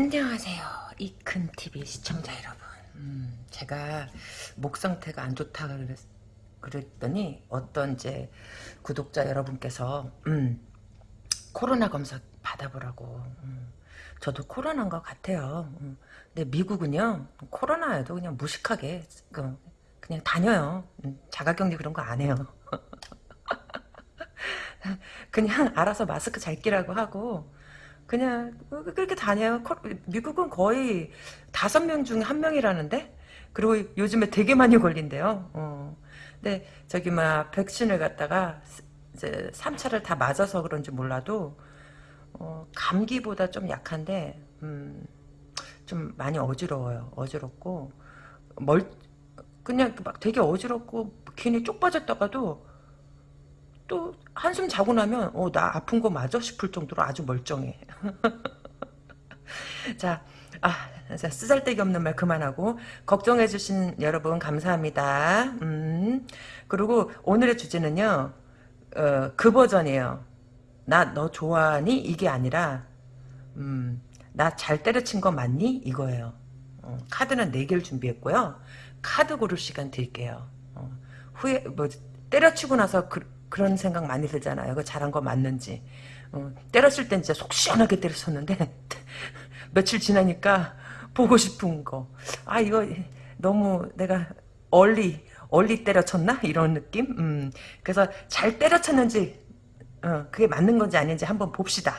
안녕하세요. 이큰TV 시청자 여러분. 음, 제가 목 상태가 안 좋다 그랬, 그랬더니 어떤 이제 구독자 여러분께서 음, 코로나 검사 받아보라고. 음, 저도 코로나인 것 같아요. 음, 근데 미국은요 코로나에도 그냥 무식하게 그, 그냥 다녀요. 음, 자가격리 그런 거 안 해요. 그냥 알아서 마스크 잘 끼라고 하고 그냥 그렇게 다녀요. 미국은 거의 다섯 명 중에 한 명이라는데 그리고 요즘에 되게 많이 걸린대요. 어. 근데 저기 막 백신을 갖다가 이제 3차를 다 맞아서 그런지 몰라도 어, 감기보다 좀 약한데 음, 좀 많이 어지러워요. 어지럽고 멀 그냥 막 되게 어지럽고 괜히 쪽 빠졌다가도 또 한숨 자고 나면 어 나 아픈 거 맞아 싶을 정도로 아주 멀쩡해. 자, 아, 자, 쓰잘데기 없는 말 그만하고 걱정해 주신 여러분 감사합니다. 음, 그리고 오늘의 주제는요, 어, 그 버전이에요. 나 너 좋아하니 이게 아니라 음, 나 잘 때려친 거 맞니 이거예요. 어, 카드는 4개를 준비했고요. 카드 고를 시간 드릴게요. 어, 후에 뭐 때려치고 나서 그, 그런 생각 많이 들잖아요. 그 잘한 거 맞는지. 어, 때렸을 땐 진짜 속 시원하게 때렸었는데 며칠 지나니까 보고 싶은 거. 아 이거 너무 내가 얼리 얼리 때려쳤나 이런 느낌. 음, 그래서 잘 때려쳤는지 어, 그게 맞는 건지 아닌지 한번 봅시다.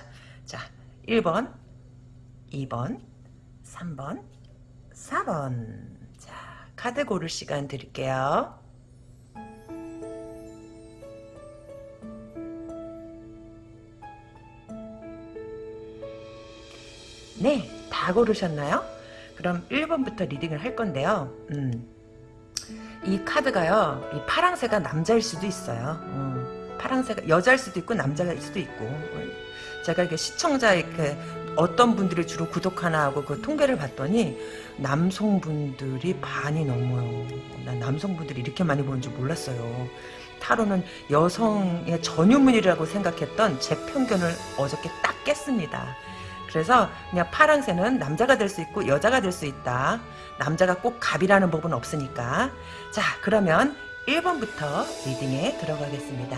자 1번 2번 3번 4번 자 카드 고를 시간 드릴게요. 네, 다 고르셨나요? 그럼 1번부터 리딩을 할 건데요. 음, 이 카드가요, 이 파랑새가 남자일 수도 있어요. 음, 파랑새가 여자일 수도 있고 남자일 수도 있고. 제가 이렇게 시청자 이렇게 어떤 분들이 주로 구독하나 하고 그 통계를 봤더니 남성분들이 반이 넘어요. 난 남성분들이 이렇게 많이 보는 줄 몰랐어요. 타로는 여성의 전유물이라고 생각했던 제 편견을 어저께 딱 깼습니다. 그래서 그냥 파랑새는 남자가 될 수 있고 여자가 될 수 있다. 남자가 꼭 갑이라는 법은 없으니까. 자 그러면 1번부터 리딩에 들어가겠습니다.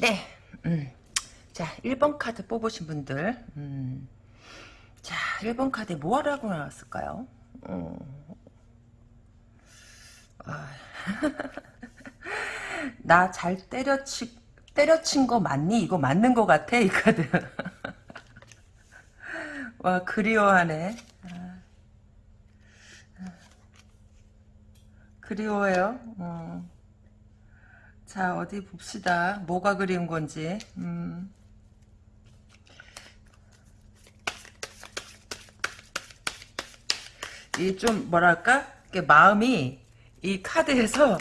네. 음. 자 1번 카드 뽑으신 분들 음. 자 1번 카드에 뭐 하라고 나왔을까요? 음. 아. 나잘 때려치 때려친 거 맞니? 이거 맞는 거 같아 이 카드. 와 그리워하네. 아. 그리워요. 어. 자 어디 봅시다. 뭐가 그리운 건지. 음. 이 좀 뭐랄까? 마음이 이 카드에서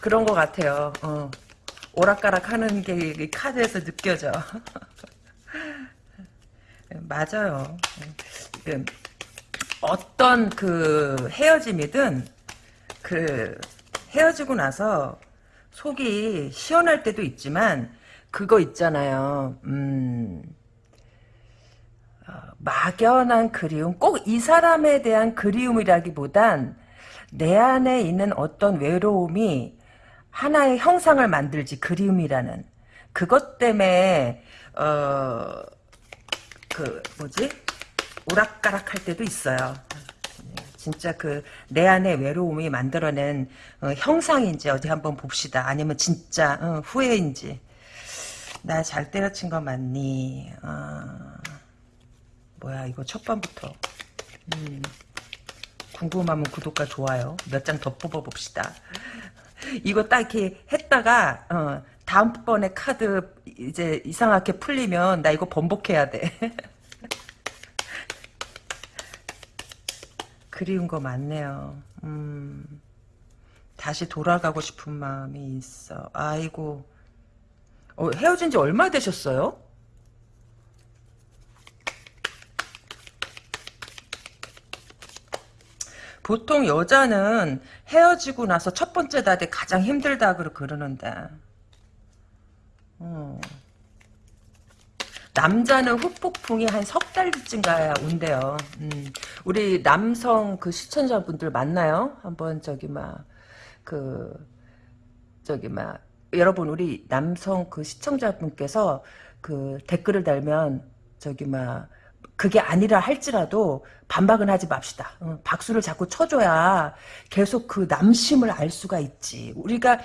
그런 것 같아요. 어. 오락가락 하는 게 카드에서 느껴져. 맞아요. 그 어떤 그 헤어짐이든 그 헤어지고 나서 속이 시원할 때도 있지만 그거 있잖아요. 음, 어, 막연한 그리움, 꼭 이 사람에 대한 그리움이라기보단 내 안에 있는 어떤 외로움이 하나의 형상을 만들지 그림이라는 그것 때문에 어 그 뭐지 오락가락 할 때도 있어요. 진짜 그 내 안에 외로움이 만들어낸 어, 형상인지 어디 한번 봅시다. 아니면 진짜 어, 후회인지. 나 잘 때려친 거 맞니? 어, 뭐야 이거 첫 번부터. 음. 궁금하면 구독과 좋아요 몇 장 더 뽑아봅시다. 이거 딱 이렇게 했다가 어, 다음번에 카드 이제 이상하게 풀리면 나 이거 번복해야 돼. 그리운 거 많네요. 음, 다시 돌아가고 싶은 마음이 있어. 아이고. 어, 헤어진 지 얼마 되셨어요? 보통 여자는 헤어지고 나서 첫 번째 달이 가장 힘들다 그러 그러는데. 어. 남자는 후폭풍이 한 석 달쯤 가야 온대요. 음. 우리 남성 그 시청자분들 만나요? 한번 저기 막 그 저기 막 여러분 우리 남성 그 시청자분께서 그 댓글을 달면 저기 막 그게 아니라 할지라도 반박은 하지 맙시다. 어, 박수를 자꾸 쳐줘야 계속 그 남심을 알 수가 있지. 우리가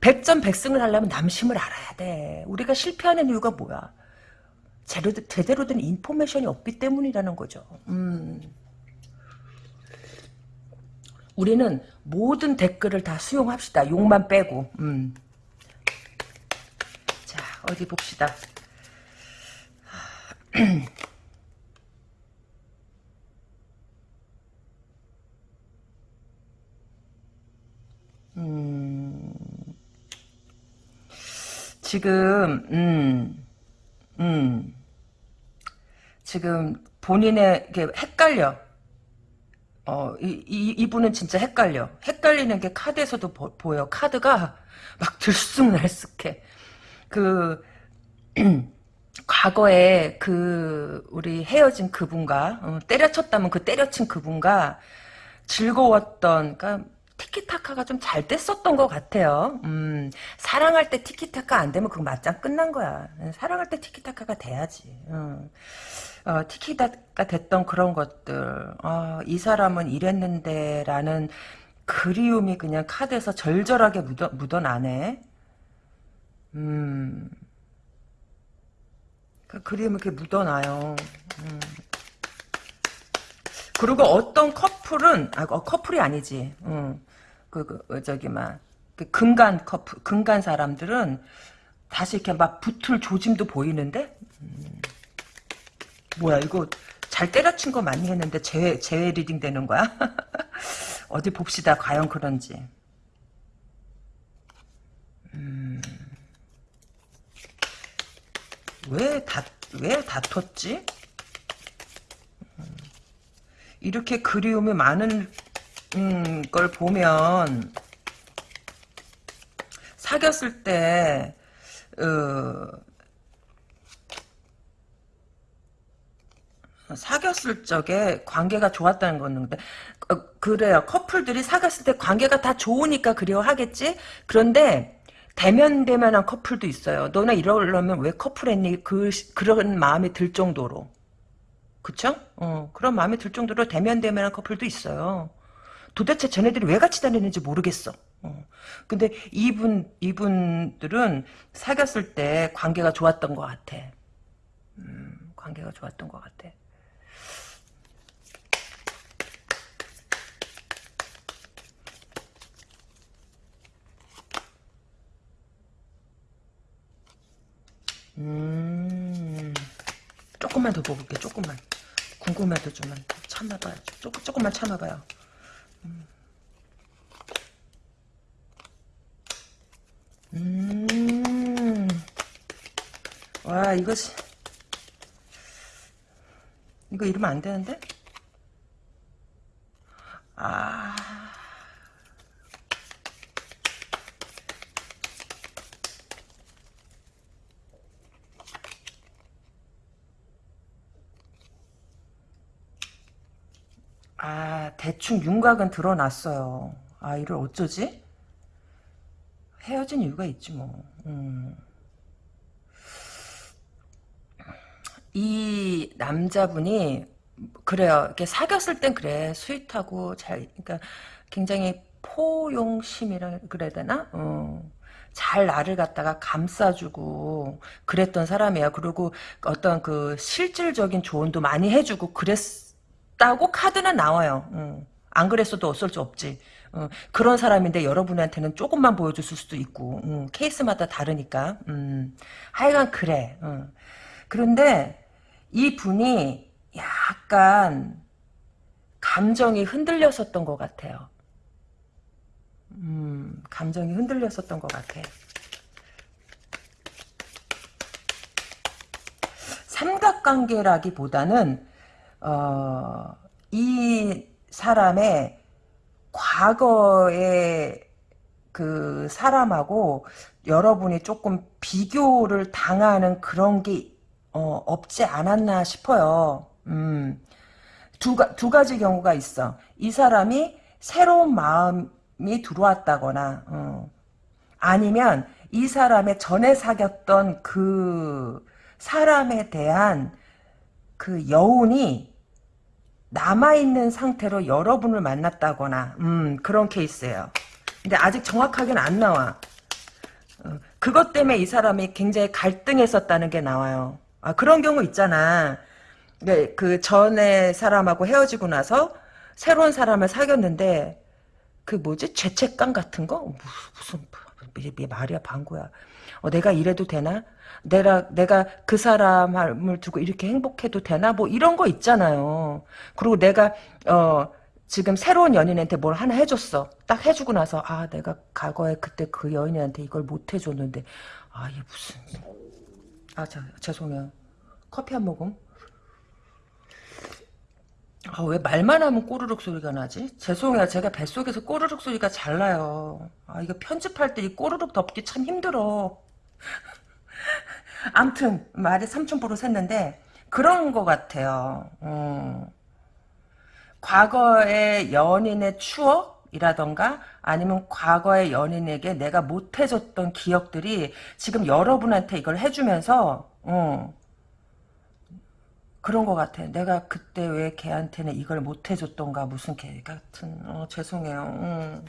백전백승을 하려면 남심을 알아야 돼. 우리가 실패하는 이유가 뭐야? 제대로, 제대로 된 인포메이션이 없기 때문이라는 거죠. 음. 우리는 모든 댓글을 다 수용합시다. 욕만 빼고. 음. 자, 어디 봅시다. 음. 지금 음. 음. 지금 본인의 게 헷갈려. 어, 이, 이, 이분은 진짜 헷갈려. 헷갈리는 게 카드에서도 보, 보여. 카드가 막 들쑥날쑥해. 그, 과거에 그, 우리 헤어진 그분과, 어, 때려쳤다면 그 때려친 그분과 즐거웠던, 그니까, 티키타카가 좀 잘 됐었던 것 같아요. 음, 사랑할 때 티키타카 안 되면 그거 맞짱 끝난 거야. 사랑할 때 티키타카가 돼야지. 음. 어, 티키타카 됐던 그런 것들. 어, 이 사람은 이랬는데 라는 그리움이 그냥 카드에서 절절하게 묻어, 묻어나네. 음. 그 그림이 이렇게 묻어나요. 음. 그리고 어떤 커플은 아 어, 커플이 아니지. 응. 그, 그 어, 저기 막그 금간 커플 금간 사람들은 다시 이렇게 막 붙을 조짐도 보이는데 음. 뭐야 이거 잘 때려친 거 많이 했는데 재회 재회 reading 되는 거야? 어디 봅시다 과연 그런지. 음. 왜 다, 왜 다퉜지? 이렇게 그리움이 많은 음, 걸 보면 사귀었을 때 어, 사귀었을 적에 관계가 좋았다는 건데 어, 그래요. 커플들이 사귀었을 때 관계가 다 좋으니까 그리워하겠지? 그런데 대면 대면한 커플도 있어요. 너네 이러려면 왜 커플했니? 그 그런 마음이 들 정도로. 그쵸? 어, 그런 마음이 들 정도로 대면대면한 커플도 있어요. 도대체 쟤네들이 왜 같이 다니는지 모르겠어. 어. 근데 이분, 이분들은 사귀었을 때 관계가 좋았던 것 같아. 음, 관계가 좋았던 것 같아. 음, 조금만 더 보볼게, 조금만. 궁금해도 좀 참아봐요. 조금, 조금만 참아봐요. 음. 음. 와, 이거, 이거 이러면 안 되는데? 아. 아, 대충 윤곽은 드러났어요. 아, 이를 어쩌지? 헤어진 이유가 있지, 뭐. 음. 이 남자분이, 그래요. 이렇게 사귀었을 땐 그래. sweet하고, 잘, 그러니까 굉장히 포용심이라 그래야 되나? 어. 잘 나를 갖다가 감싸주고 그랬던 사람이야. 그리고 어떤 그 실질적인 조언도 많이 해주고 그랬 다고 카드는 나와요. 음. 안 그랬어도 어쩔 수 없지. 어, 그런 사람인데 여러분한테는 조금만 보여줬을 수도 있고 음, 케이스마다 다르니까 음, 하여간 그래. 어. 그런데 이 분이 약간 감정이 흔들렸었던 것 같아요. 음, 감정이 흔들렸었던 것 같아. 삼각관계라기보다는 어, 이 사람의 과거의 그 사람하고 여러분이 조금 비교를 당하는 그런 게 어, 없지 않았나 싶어요. 음. 두, 가, 두 가지 경우가 있어. 이 사람이 새로운 마음이 들어왔다거나, 어. 아니면 이 사람의 전에 사귀었던 그 사람에 대한 그 여운이 남아있는 상태로 여러분을 만났다거나, 음, 그런 케이스예요. 근데 아직 정확하게는 안 나와. 어, 그것 때문에 이 사람이 굉장히 갈등했었다는 게 나와요. 아, 그런 경우 있잖아. 네, 그 전에 사람하고 헤어지고 나서 새로운 사람을 사귀었는데 그 뭐지 죄책감 같은 거 무슨 무슨 말이야 방구야. 어, 내가 이래도 되나? 내가 내가 그 사람을 두고 이렇게 행복해도 되나? 뭐 이런 거 있잖아요. 그리고 내가 어 지금 새로운 연인한테 뭘 하나 해줬어. 딱 해주고 나서 아 내가 과거에 그때 그 연인한테 이걸 못 해줬는데 아 이게 무슨 아, 자, 죄송해요. 커피 한 모금. 아, 왜 말만 하면 꼬르륵 소리가 나지? 죄송해요. 제가 뱃속에서 꼬르륵 소리가 잘 나요. 아, 이거 편집할 때 이 꼬르륵 덮기 참 힘들어. 암튼, 말이 삼천포로 샜는데, 그런 것 같아요. 음. 과거의 연인의 추억이라던가, 아니면 과거의 연인에게 내가 못해줬던 기억들이 지금 여러분한테 이걸 해주면서 어, 그런 것 같아. 내가 그때 왜 걔한테는 이걸 못해줬던가 무슨 개 같은 어, 죄송해요. 음.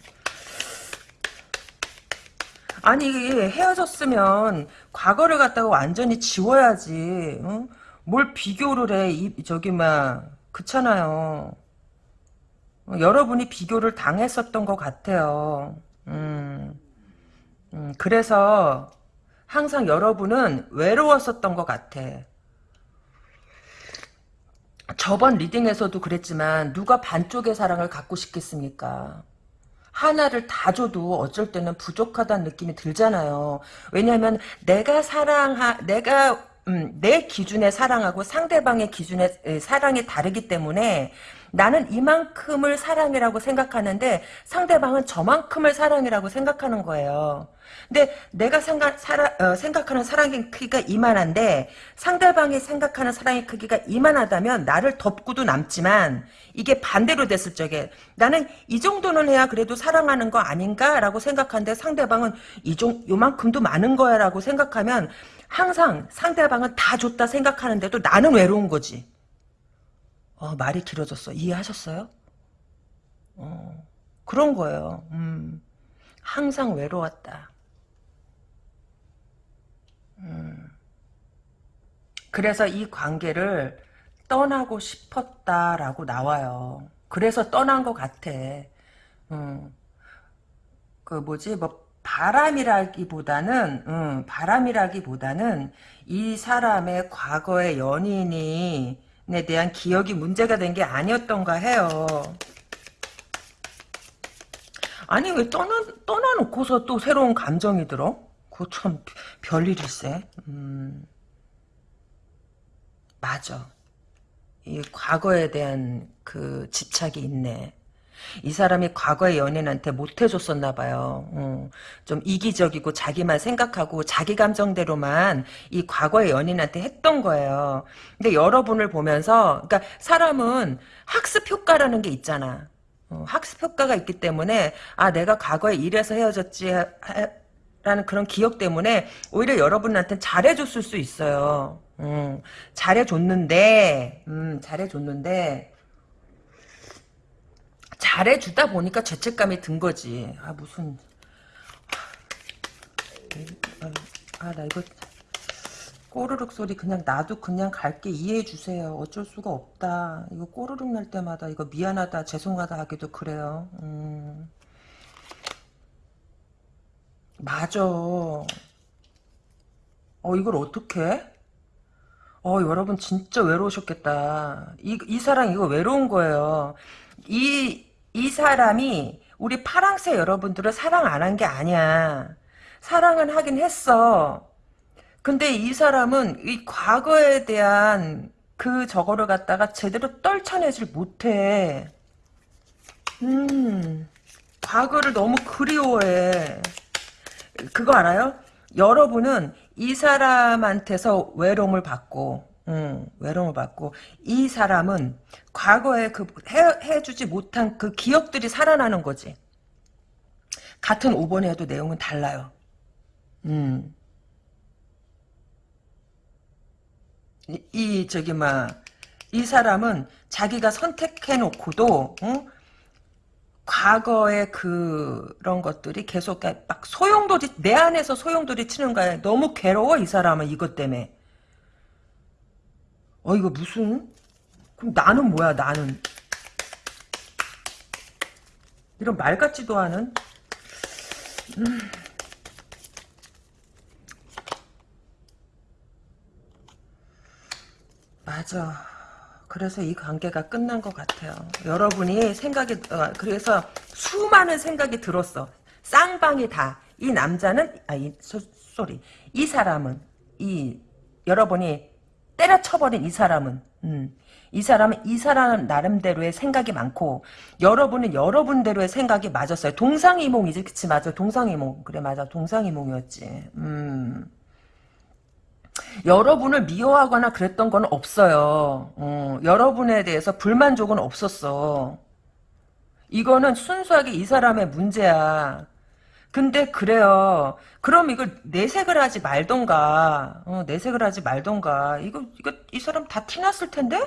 아니 헤어졌으면 과거를 갖다가 완전히 지워야지. 어? 뭘 비교를 해? 이, 저기 막 그렇잖아요. 어, 여러분이 비교를 당했었던 것 같아요. 음, 음, 그래서 항상 여러분은 외로웠었던 것 같아. 저번 리딩에서도 그랬지만 누가 반쪽의 사랑을 갖고 싶겠습니까? 하나를 다 줘도 어쩔 때는 부족하다는 느낌이 들잖아요. 왜냐하면 내가 사랑하 내가 음, 내 기준의 사랑하고 상대방의 기준의 사랑이 다르기 때문에 나는 이만큼을 사랑이라고 생각하는데 상대방은 저만큼을 사랑이라고 생각하는 거예요. 근데 내가 생각, 사라, 어, 생각하는 사랑의 크기가 이만한데 상대방이 생각하는 사랑의 크기가 이만하다면 나를 덮고도 남지만 이게 반대로 됐을 적에 나는 이 정도는 해야 그래도 사랑하는 거 아닌가라고 생각하는데 상대방은 이종 요만큼도 많은 거야 라고 생각하면 항상 상대방은 다 줬다 생각하는데도 나는 외로운 거지. 어, 말이 길어졌어. 이해하셨어요? 어, 그런 거예요. 음, 항상 외로웠다. 음, 그래서 이 관계를 떠나고 싶었다라고 나와요. 그래서 떠난 것 같아. 음, 그 뭐지 뭐 바람이라기보다는 음, 바람이라기보다는 이 사람의 과거의 연인이 에 대한 기억이 문제가 된 게 아니었던가 해요. 아니 왜 떠나, 떠나놓고서 또 새로운 감정이 들어? 그거 참 별일일세. 음, 맞아. 이 과거에 대한 그 집착이 있네. 이 사람이 과거의 연인한테 못해줬었나 봐요. 어, 좀 이기적이고 자기만 생각하고 자기 감정대로만 이 과거의 연인한테 했던 거예요. 근데 여러분을 보면서 그러니까 사람은 학습 효과라는 게 있잖아. 어, 학습 효과가 있기 때문에 아 내가 과거에 이래서 헤어졌지 라는 그런 기억 때문에 오히려 여러분한테 잘해줬을 수 있어요. 음, 잘해줬는데 음, 잘해줬는데 잘해주다 보니까 죄책감이 든 거지. 아, 무슨. 아, 나 이거. 꼬르륵 소리 그냥 나도 그냥 갈게 이해해 주세요. 어쩔 수가 없다. 이거 꼬르륵 날 때마다 이거 미안하다 죄송하다 하기도 그래요. 음. 맞아. 어 이걸 어떻게? 어 여러분 진짜 외로우셨겠다. 이, 이 사랑 이거 외로운 거예요. 이, 이 사람이 우리 파랑새 여러분들을 사랑 안 한 게 아니야. 사랑은 하긴 했어. 근데 이 사람은 이 과거에 대한 그 저거를 갖다가 제대로 떨쳐내질 못해. 음. 과거를 너무 그리워해. 그거 알아요? 여러분은 이 사람한테서 외로움을 받고, 음, 외로움을 받고, 이 사람은 과거에 그 해, 해주지 못한 그 기억들이 살아나는 거지. 같은 5번에 해도 내용은 달라요. 음. 이, 이 저기 막 이 사람은 자기가 선택해 놓고도 응? 과거의 그런 것들이 계속 막 소용돌이 내 안에서 소용돌이 치는 거야. 너무 괴로워 이 사람은 이것 때문에. 어 이거 무슨 그럼 나는 뭐야 나는 이런 말 같지도 않은 음. 맞아. 그래서 이 관계가 끝난 것 같아요. 여러분이 생각이 어, 그래서 수많은 생각이 들었어. 쌍방이 다. 이 남자는 아이 소리. 이 사람은 이 여러분이 때려쳐버린 이 사람은 음, 이 사람은 이 사람 나름대로의 생각이 많고 여러분은 여러분대로의 생각이 맞았어요. 동상이몽이지 그치 맞아 동상이몽 그래 맞아 동상이몽이었지. 음. 여러분을 미워하거나 그랬던 건 없어요. 어, 여러분에 대해서 불만족은 없었어. 이거는 순수하게 이 사람의 문제야. 근데 그래요. 그럼 이걸 내색을 하지 말던가. 어, 내색을 하지 말던가. 이거 이거 이 사람 다 티났을 텐데?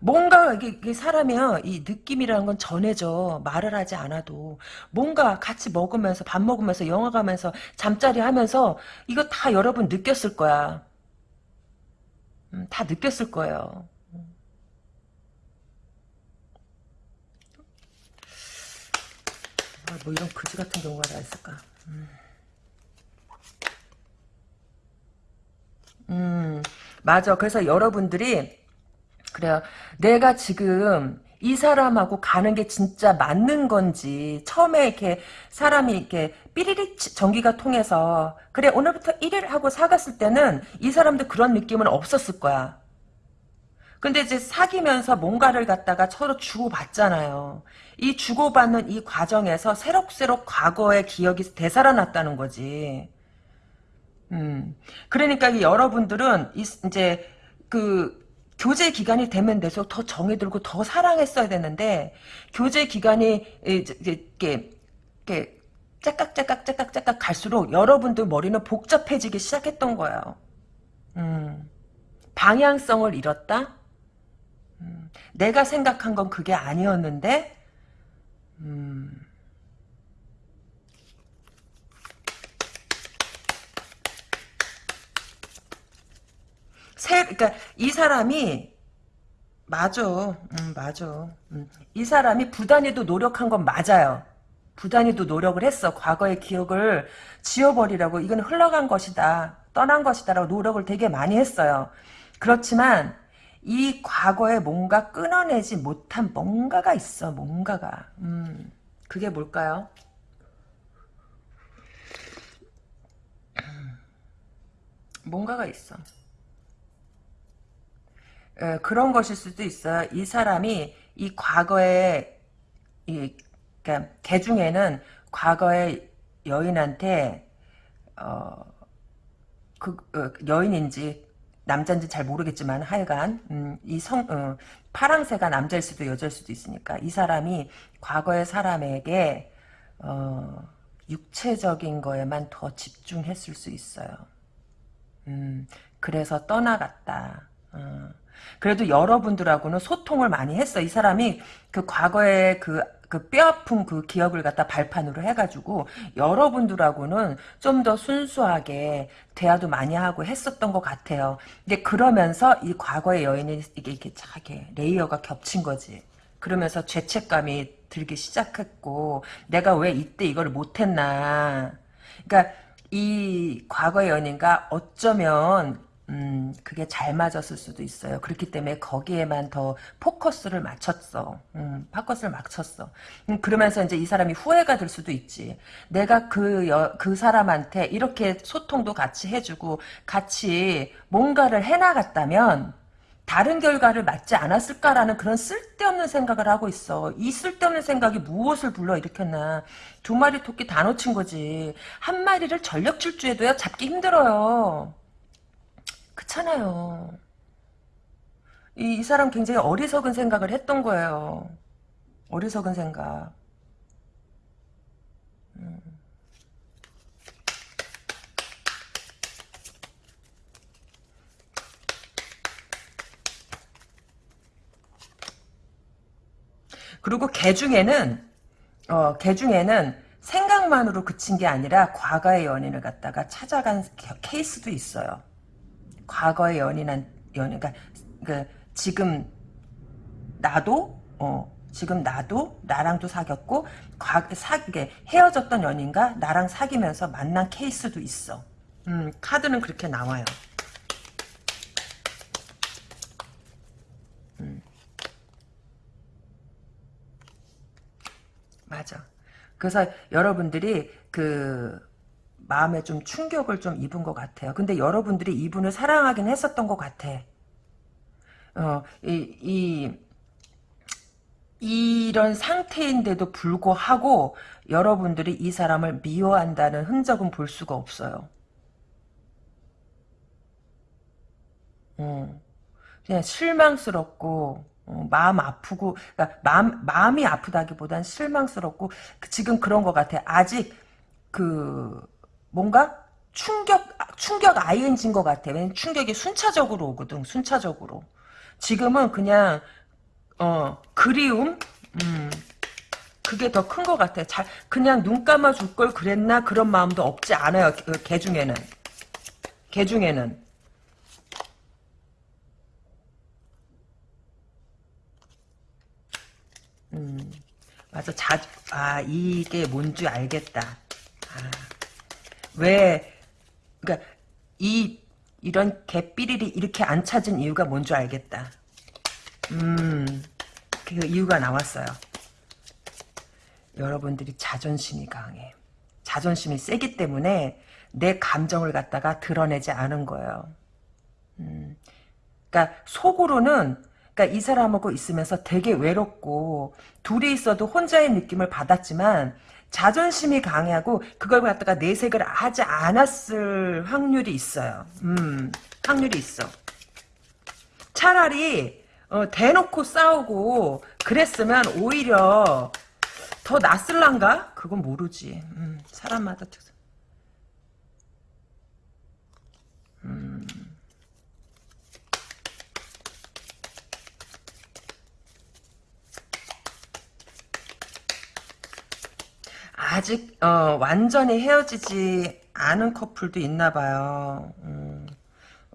뭔가 이게, 사람이요 이 느낌이라는 건 전해져 말을 하지 않아도 뭔가 같이 먹으면서 밥 먹으면서 영화 가면서 잠자리 하면서 이거 다 여러분 느꼈을 거야 음, 다 느꼈을 거예요 아, 뭐 이런 그지 같은 경우가 다 있을까 음. 음 맞아 그래서 여러분들이 그래요. 내가 지금 이 사람하고 가는 게 진짜 맞는 건지 처음에 이렇게 사람이 이렇게 삐리리 전기가 통해서 그래 오늘부터 1일 하고 사갔을 때는 이 사람도 그런 느낌은 없었을 거야. 근데 이제 사귀면서 뭔가를 갖다가 서로 주고받잖아요. 이 주고받는 이 과정에서 새록새록 과거의 기억이 되살아났다는 거지. 음. 그러니까 여러분들은 이제 그 교제 기간이 되면 돼서 더 정이 들고 더 사랑했어야 되는데 교제 기간이 이렇게 이렇게 짝깍짝깍 짝깍짝깍 갈수록 여러분들 머리는 복잡해지기 시작했던 거예요. 음, 방향성을 잃었다. 음, 내가 생각한 건 그게 아니었는데. 음, 새, 그러니까 이 사람이 맞아, 음, 맞아. 음. 이 사람이 부단히도 노력한 건 맞아요. 부단히도 노력을 했어. 과거의 기억을 지워버리라고 이건 흘러간 것이다. 떠난 것이다라고 노력을 되게 많이 했어요. 그렇지만 이 과거에 뭔가 끊어내지 못한 뭔가가 있어. 뭔가가. 음, 그게 뭘까요? 뭔가가 있어. 에, 그런 것일 수도 있어요. 이 사람이 이 과거에 이 그러니까 개 중에는 과거의 여인한테 어, 그 어, 여인인지 남자인지 잘 모르겠지만 하여간 음, 이성 어, 파랑새가 남자일 수도 여자일 수도 있으니까 이 사람이 과거의 사람에게 어, 육체적인 거에만 더 집중했을 수 있어요. 음, 그래서 떠나갔다. 어. 그래도 여러분들하고는 소통을 많이 했어. 이 사람이 그 과거에 그, 그 뼈아픈 그 기억을 갖다 발판으로 해가지고 여러분들하고는 좀 더 순수하게 대화도 많이 하고 했었던 것 같아요. 근데 그러면서 이 과거의 여인이 이게 이렇게 자게 레이어가 겹친 거지. 그러면서 죄책감이 들기 시작했고 내가 왜 이때 이걸 못했나. 그러니까 이 과거의 연인과 어쩌면 음, 그게 잘 맞았을 수도 있어요. 그렇기 때문에 거기에만 더 포커스를 맞췄어. 음, 포커스를 맞췄어. 음, 그러면서 이제 이 사람이 후회가 될 수도 있지. 내가 그, 여, 그 사람한테 이렇게 소통도 같이 해주고, 같이 뭔가를 해나갔다면, 다른 결과를 맞지 않았을까라는 그런 쓸데없는 생각을 하고 있어. 이 쓸데없는 생각이 무엇을 불러일으켰나. 두 마리 토끼 다 놓친 거지. 한 마리를 전력 질주해도요, 잡기 힘들어요. 그렇잖아요. 이, 이 사람 굉장히 어리석은 생각을 했던 거예요. 어리석은 생각. 음. 그리고 개 중에는 어, 개 중에는 생각만으로 그친 게 아니라 과거의 연인을 갖다가 찾아간 케이스도 있어요. 과거의 연인한 연인, 그러니까 그 지금 나도 어 지금 나도 나랑도 사귀었고 과, 사, 헤어졌던 연인과 나랑 사귀면서 만난 케이스도 있어. 음, 카드는 그렇게 나와요. 음. 맞아. 그래서 여러분들이 그 마음에 좀 충격을 좀 입은 것 같아요. 근데 여러분들이 이분을 사랑하긴 했었던 것 같아. 어, 이, 이, 이런 상태인데도 불구하고 여러분들이 이 사람을 미워한다는 흔적은 볼 수가 없어요. 어, 그냥 실망스럽고 어, 마음 아프고 그러니까 마음 마음이 아프다기보단 실망스럽고 그 지금 그런 것 같아. 아직 그 뭔가 충격 충격 ING인 것 같아. 왜냐면 충격이 순차적으로 오거든. 순차적으로. 지금은 그냥 어 그리움 음 그게 더 큰 것 같아. 잘 그냥 눈 감아 줄 걸 그랬나 그런 마음도 없지 않아요. 개 중에는 개 중에는 음, 맞아. 자, 아, 이게 뭔지 알겠다. 아, 왜, 그니까, 이, 이런 개삐리리 이렇게 안 찾은 이유가 뭔지 알겠다. 음, 그 이유가 나왔어요. 여러분들이 자존심이 강해. 자존심이 세기 때문에 내 감정을 갖다가 드러내지 않은 거예요. 음, 그러니까 속으로는 그러니까 이 사람하고 있으면서 되게 외롭고 둘이 있어도 혼자의 느낌을 받았지만 자존심이 강하고 그걸 갖다가 내색을 하지 않았을 확률이 있어요. 음, 확률이 있어. 차라리 어, 대놓고 싸우고 그랬으면 오히려 더 낫을란가? 그건 모르지. 음, 사람마다 음. 아직 어, 완전히 헤어지지 않은 커플도 있나 봐요. 음,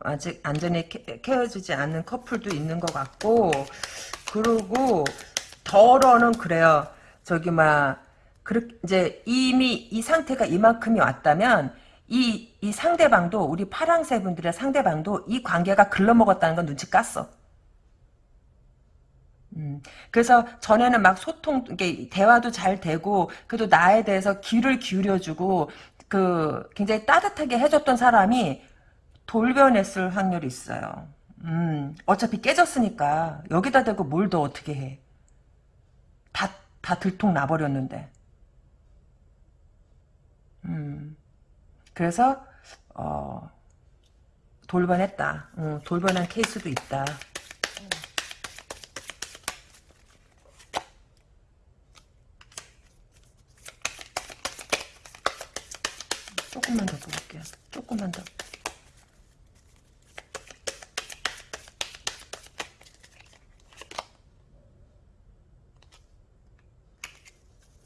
아직 완전히 헤어지지 않은 커플도 있는 것 같고 그리고 덜어는 그래요. 저기 막 이제 이미 이 상태가 이만큼이 왔다면 이, 이 상대방도 우리 파랑새 분들의 상대방도 이 관계가 글러먹었다는 건 눈치 깠어. 음, 그래서 전에는 막 소통, 이게 대화도 잘 되고, 그래도 나에 대해서 귀를 기울여주고, 그, 굉장히 따뜻하게 해줬던 사람이 돌변했을 확률이 있어요. 음, 어차피 깨졌으니까, 여기다 대고 뭘 더 어떻게 해. 다, 다 들통 나버렸는데. 음, 그래서, 어, 돌변했다. 음, 돌변한 케이스도 있다. 조금만 더 볼게요. 조금만 더.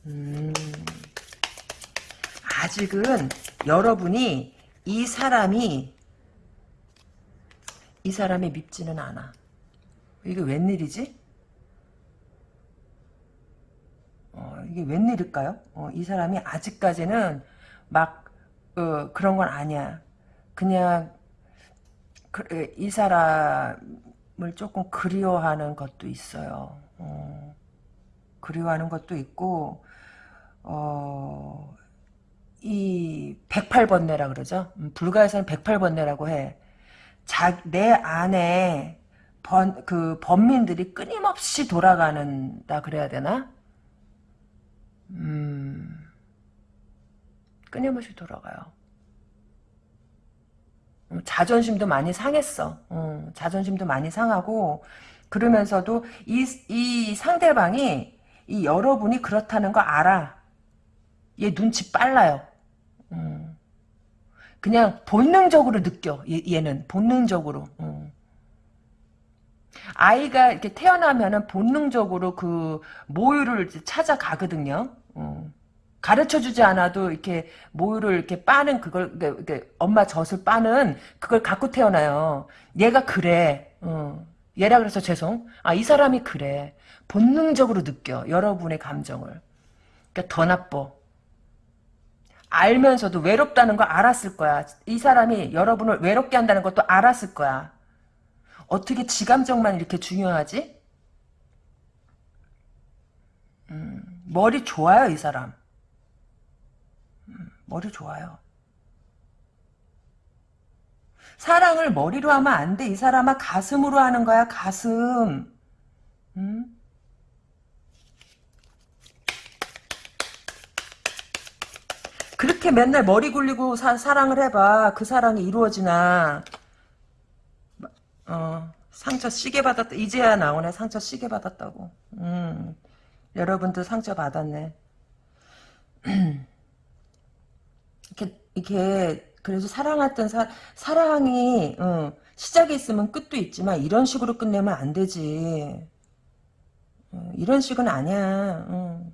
음, 아직은 여러분이 이 사람이 이 사람이 밉지는 않아. 이게 웬일이지? 어, 이게 웬일일까요? 어, 이 사람이 아직까지는 막 어, 그런 건 아니야. 그냥 그, 이 사람을 조금 그리워하는 것도 있어요. 어, 그리워하는 것도 있고 어, 이 108번뇌라 그러죠. 음, 불가에서는 108번뇌라고 해. 자, 내 안에 번, 그 범민들이 끊임없이 돌아가는다 그래야 되나? 음, 끊임없이 돌아가요. 음, 자존심도 많이 상했어. 음, 자존심도 많이 상하고 그러면서도 이, 이 상대방이 이 여러분이 그렇다는 거 알아. 얘 눈치 빨라요. 음. 그냥 본능적으로 느껴. 얘, 는 본능적으로. 음. 아이가 이렇게 태어나면은 본능적으로 그 모유를 찾아가거든요. 음. 가르쳐주지 않아도 이렇게 모유를 이렇게 빠는 그걸 이렇게 엄마 젖을 빠는 그걸 갖고 태어나요. 얘가 그래. 어. 얘라 그래서 죄송. 아 이 사람이 그래. 본능적으로 느껴 여러분의 감정을. 그러니까 더 나빠. 알면서도 외롭다는 걸 알았을 거야. 이 사람이 여러분을 외롭게 한다는 것도 알았을 거야. 어떻게 지 감정만 이렇게 중요하지? 음, 머리 좋아요, 이 사람. 음, 머리 좋아요. 사랑을 머리로 하면 안 돼. 이 사람아 가슴으로 하는 거야, 가슴. 음? 그렇게 맨날 머리 굴리고 사, 사랑을 해봐. 그 사랑이 이루어지나. 어, 상처 시게 받았다. 이제야 나오네. 상처 시게 받았다고. 음, 여러분들 상처 받았네. 이렇게, 그래서 사랑했던 사, 사랑이, 어, 시작이 있으면 끝도 있지만, 이런 식으로 끝내면 안 되지. 어, 이런 식은 아니야. 어.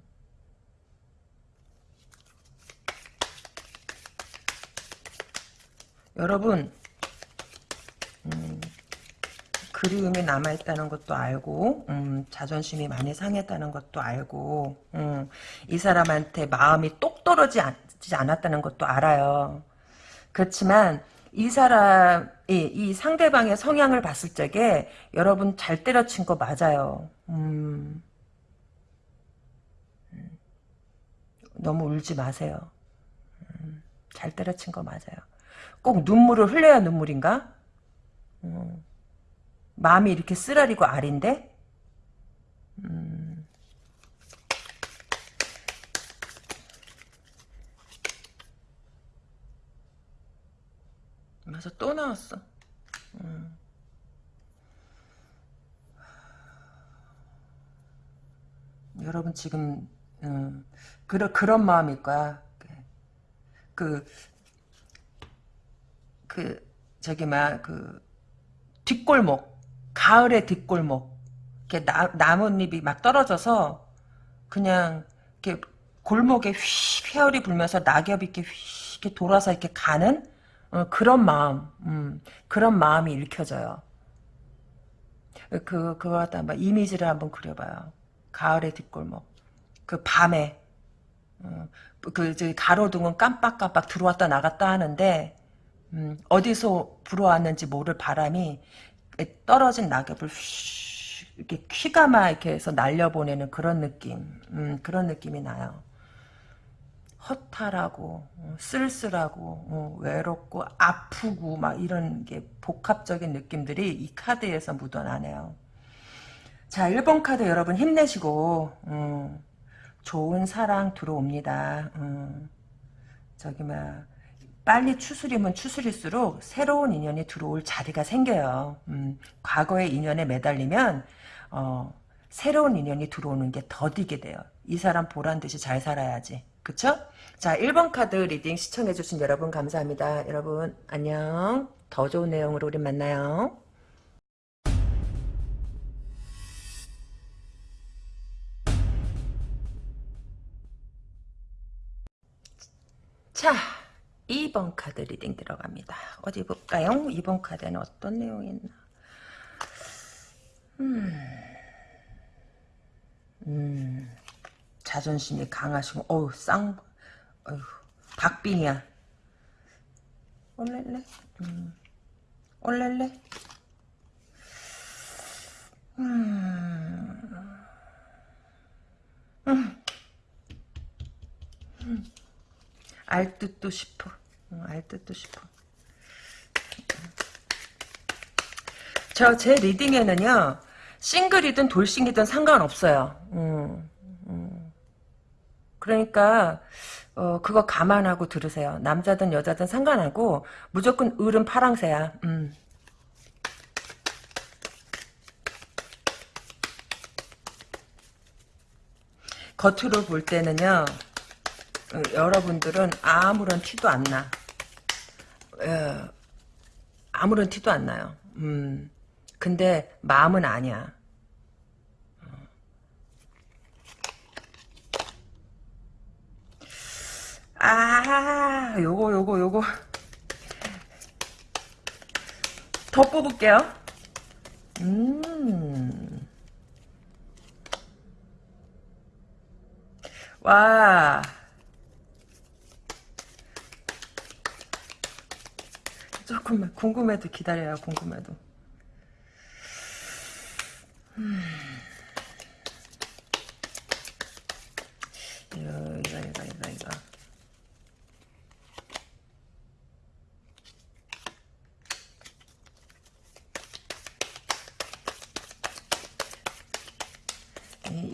여러분 음, 그리움이 남아있다는 것도 알고 음, 자존심이 많이 상했다는 것도 알고 음, 이 사람한테 마음이 똑 떨어지 지 않았다는 것도 알아요. 그렇지만 이 사람이 이 상대방의 성향을 봤을 적에 여러분 잘 때려친 거 맞아요. 음, 음. 너무 울지 마세요. 음, 잘 때려친 거 맞아요. 꼭 눈물을 흘려야 눈물인가? 음. 마음이 이렇게 쓰라리고 아린데? 음. 그래서 또 나왔어. 음. 여러분 지금 음, 그런 그런 마음일 거야. 그, 그 저기 막그 뒷골목 가을의 뒷골목 이렇게 나, 나뭇잎이 막 떨어져서 그냥 이렇게 골목에 휘 회열이 불면서 낙엽이 이렇게 휘 이렇게 돌아서 이렇게 가는 어, 그런 마음 음, 그런 마음이 읽혀져요. 그 그거 갖다 한번 이미지를 한번 그려봐요. 가을의 뒷골목 그 밤에 어, 그 가로등은 깜빡깜빡 들어왔다 나갔다 하는데 음, 어디서 불어왔는지 모를 바람이 떨어진 낙엽을 휘, 이렇게 퀴가마 이렇게 해서 날려보내는 그런 느낌, 음, 그런 느낌이 나요. 허탈하고 어, 쓸쓸하고 어, 외롭고 아프고 막 이런 게 복합적인 느낌들이 이 카드에서 묻어나네요. 자 1번 카드 여러분 힘내시고 음, 좋은 사랑 들어옵니다. 음, 저기 막 빨리 추스리면 추스릴수록 새로운 인연이 들어올 자리가 생겨요. 음, 과거의 인연에 매달리면 어, 새로운 인연이 들어오는 게 더디게 돼요. 이 사람 보란 듯이 잘 살아야지. 그쵸? 자 1번 카드 reading 시청해주신 여러분 감사합니다. 여러분 안녕. 더 좋은 내용으로 우리 만나요. 자 2번 카드 reading 들어갑니다. 어디 볼까요? 2번 카드는 어떤 내용이 있나? 음, 음, 자존심이 강하시고, 어우, 쌍, 어휴, 박빙이야. 올렐래? 음, 올렐래? 음, 음, 음. 알 듯도 싶어. 알 듯도 싶어. 저 제 리딩에는요 싱글이든 돌싱이든 상관없어요. 음, 음. 그러니까 어, 그거 감안하고 들으세요. 남자든 여자든 상관하고 무조건 을은 파랑새야. 음. 겉으로 볼 때는요. 어, 여러분들은 아무런 티도 안 나. 어, 아무런 티도 안 나요. 음. 근데 마음은 아니야. 아, 요거, 요거, 요거. 더 뽑을게요. 음. 와. 조금만, 궁금해도 기다려요, 궁금해도. 음. 이거, 이거, 이거, 이거, 이거.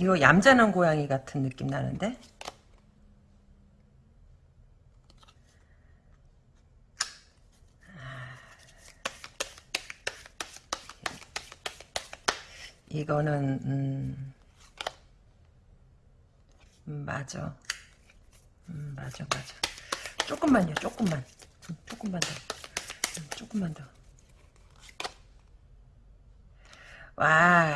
이- 이거 얌전한 고양이 같은 느낌 나는데? 이거는 음, 음, 맞아. 음, 맞아, 맞아. 조금만요, 조금만. 음, 조금만 더. 음, 조금만 더. 와.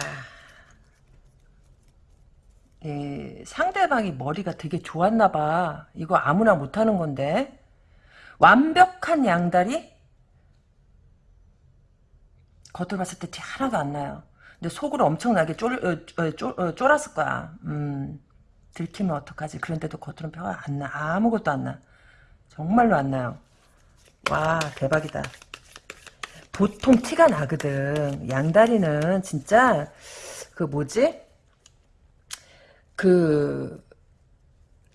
예, 상대방이 머리가 되게 좋았나 봐. 이거 아무나 못하는 건데. 완벽한 양다리? 겉으로 봤을 때 티 하나도 안 나요. 근데 속으로 엄청나게 쫄, 어, 어, 쫄, 어, 쫄았을 거야. 음, 들키면 어떡하지? 그런데도 겉으로는 표가 안 나. 아무것도 안 나. 정말로 안 나요. 와, 대박이다. 보통 티가 나거든. 양다리는 진짜, 그 뭐지? 그,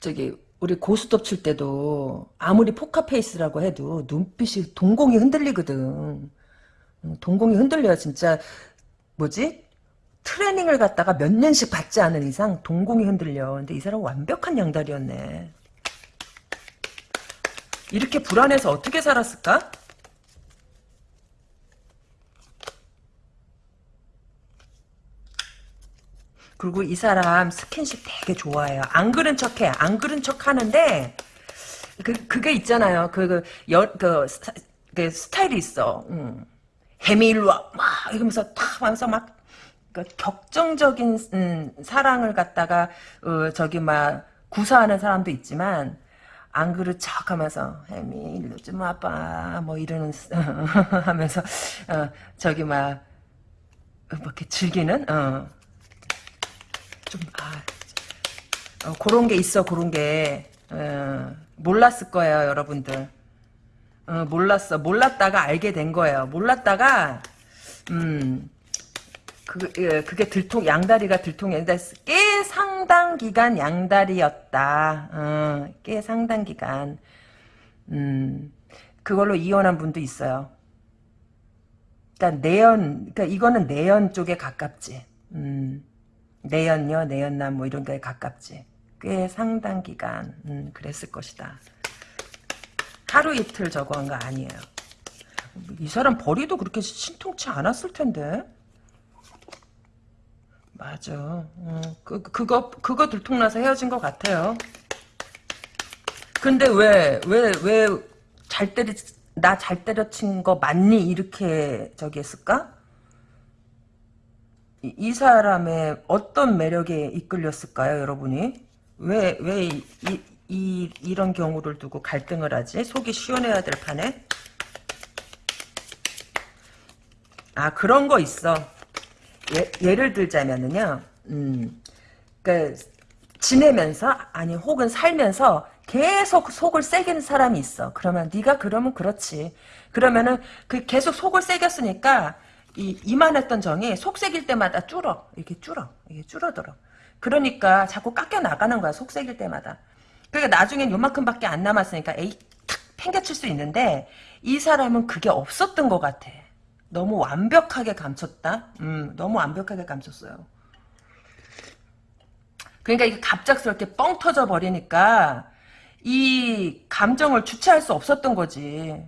저기, 우리 고스톱 칠 때도 아무리 포카페이스라고 해도 눈빛이 동공이 흔들리거든. 음, 동공이 흔들려요, 진짜. 뭐지? 트레이닝을 갖다가 몇 년씩 받지 않은 이상 동공이 흔들려. 근데 이 사람은 완벽한 양다리였네. 이렇게 불안해서 어떻게 살았을까? 그리고 이 사람 스킨십 되게 좋아해요. 안 그런 척해. 안 그런 척 하는데, 그, 그게 있잖아요. 그, 그, 여, 그, 스타, 그 스타일이 있어. 음. 해미 일로 와. 막, 이러면서 탁 하면서 막, 그 격정적인, 음, 사랑을 갖다가, 어, 저기, 막, 구사하는 사람도 있지만, 안 그릇 척 하면서, 해미, 일로 좀 와봐. 뭐, 이러는, 하면서, 어, 저기, 막, 뭐, 이렇게 즐기는, 어. 좀, 아, 어, 그런 게 있어, 그런 게. 어, 몰랐을 거예요, 여러분들. 어, 몰랐어. 몰랐다가 알게 된 거예요. 몰랐다가, 음, 그, 예, 그게 들통, 양다리가 들통이었는데, 꽤 상당 기간 양다리였다. 어, 꽤 상당 기간. 음, 그걸로 이혼한 분도 있어요. 그니까, 내연, 그니까, 이거는 내연 쪽에 가깝지. 음. 내연녀, 내연남 뭐 이런 거에 가깝지. 꽤 상당 기간 음, 그랬을 것이다. 하루 이틀 저거 한 거 아니에요. 이 사람 벌이도 그렇게 신통치 않았을 텐데. 맞아. 어, 그, 그거, 그거 들통나서 헤어진 것 같아요. 근데 왜, 왜, 왜, 잘 때리, 나 잘 때려친 거 맞니? 이렇게 저기 했을까? 이, 이 사람의 어떤 매력에 이끌렸을까요, 여러분이? 왜, 왜, 이, 이, 이런 경우를 두고 갈등을 하지? 속이 시원해야 될 판에? 아, 그런 거 있어. 예, 를 들자면은요, 음, 그, 지내면서, 아니, 혹은 살면서 계속 속을 새기는 사람이 있어. 그러면, 네가 그러면 그렇지. 그러면은, 그 계속 속을 새겼으니까, 이, 이만했던 정이 속 새길 때마다 줄어. 이렇게 줄어. 이게 줄어들어. 그러니까 자꾸 깎여 나가는 거야, 속 새길 때마다. 그러니까 나중엔 요만큼밖에 안 남았으니까, 에이, 탁, 팽개칠 수 있는데, 이 사람은 그게 없었던 것 같아. 너무 완벽하게 감췄다. 음, 너무 완벽하게 감췄어요. 그러니까 이게 갑작스럽게 뻥 터져 버리니까 이 감정을 주체할 수 없었던 거지.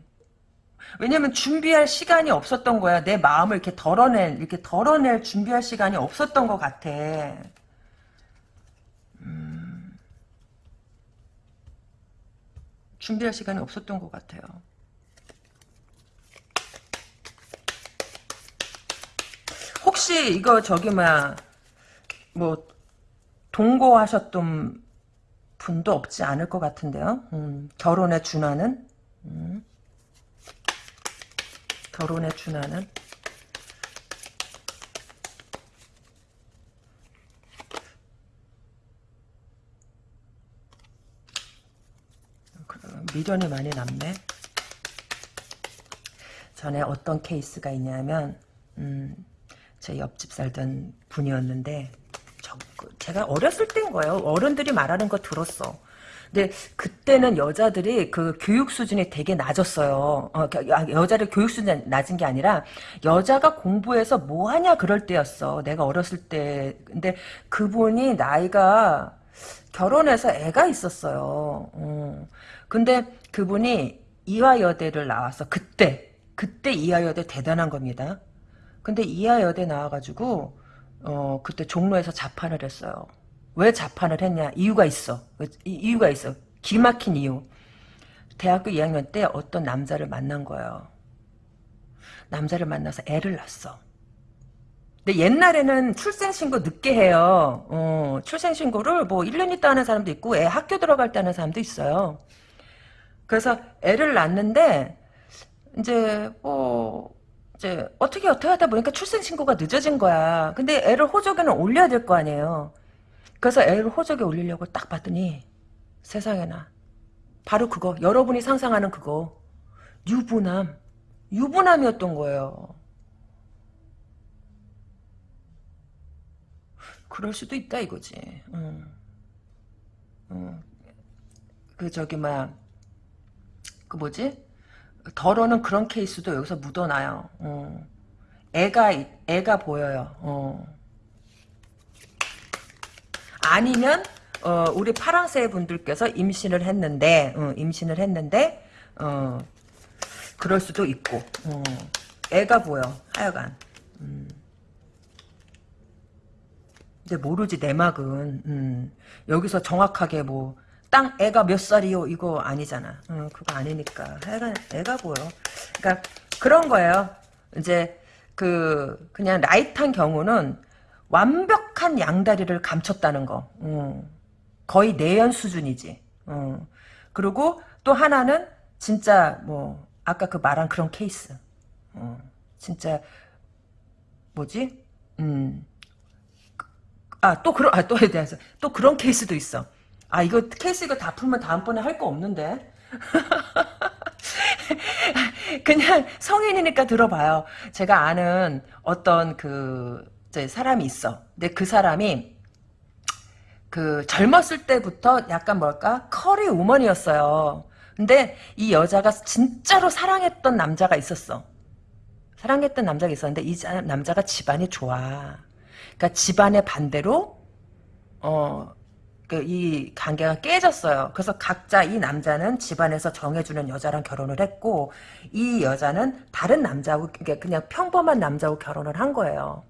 왜냐면 준비할 시간이 없었던 거야. 내 마음을 이렇게 덜어낼, 이렇게 덜어낼 준비할 시간이 없었던 것 같아. 음, 준비할 시간이 없었던 것 같아요. 혹시 이거 저기 뭐야 뭐 동거하셨던 분도 없지 않을 것 같은데요. 음, 결혼에 준하는 음, 결혼에 준하는 그, 미련이 많이 남네. 전에 어떤 케이스가 있냐면 음, 제 옆집 살던 분이었는데 저, 그 제가 어렸을 때인 거예요. 어른들이 말하는 거 들었어. 근데 그때는 여자들이 그 교육 수준이 되게 낮았어요. 어, 아, 여자를 교육 수준이 낮은 게 아니라 여자가 공부해서 뭐 하냐 그럴 때였어. 내가 어렸을 때. 근데 그분이 나이가 결혼해서 애가 있었어요. 어. 근데 그분이 이화여대를 나와서 그때 그때 이화여대 대단한 겁니다. 근데 이하여대 나와가지고 어 그때 종로에서 자판을 했어요. 왜 자판을 했냐? 이유가 있어. 이유가 있어. 기막힌 이유. 대학교 2학년 때 어떤 남자를 만난 거예요. 남자를 만나서 애를 낳았어. 근데 옛날에는 출생신고 늦게 해요. 어, 출생신고를 뭐 1년 있다 하는 사람도 있고 애 학교 들어갈 때 하는 사람도 있어요. 그래서 애를 낳는데 이제 뭐 이제 어떻게 어떻게 하다 보니까 출생신고가 늦어진 거야. 근데 애를 호적에는 올려야 될 거 아니에요. 그래서 애를 호적에 올리려고 딱 봤더니 세상에나 바로 그거 여러분이 상상하는 그거 유부남 유부남이었던 거예요. 그럴 수도 있다 이거지. 응. 응. 그 저기 뭐야 그 뭐지 덜어는 그런 케이스도 여기서 묻어나요. 어. 애가 애가 보여요. 어. 아니면 어, 우리 파랑새 분들께서 임신을 했는데 어, 임신을 했는데 어, 그럴 수도 있고 어. 애가 보여 하여간 음. 이제 모르지 내막은 음. 여기서 정확하게 뭐 땅 애가 몇 살이요 이거 아니잖아. 어, 그거 아니니까 애가 애가 보여. 그러니까 그런 거예요. 이제 그 그냥 라이트한 경우는 완벽한 양다리를 감췄다는 거. 음. 거의 내연 수준이지. 음. 그리고 또 하나는 진짜 뭐 아까 그 말한 그런 케이스. 어. 진짜 뭐지? 음. 아, 또 그런, 아, 또에 대해서. 또 그런 케이스도 있어. 아 이거 케이스 이거 다 풀면 다음번에 할 거 없는데 그냥 성인이니까 들어봐요 제가 아는 어떤 그 사람이 있어. 근데 그 사람이 그 젊었을 때부터 약간 뭘까? 커리 우먼이었어요. 근데 이 여자가 진짜로 사랑했던 남자가 있었어. 사랑했던 남자가 있었는데 이 남자가 집안이 좋아. 그러니까 집안의 반대로 어 그 이 관계가 깨졌어요. 그래서 각자 이 남자는 집안에서 정해주는 여자랑 결혼을 했고 이 여자는 다른 남자하고 그냥 평범한 남자하고 결혼을 한 거예요.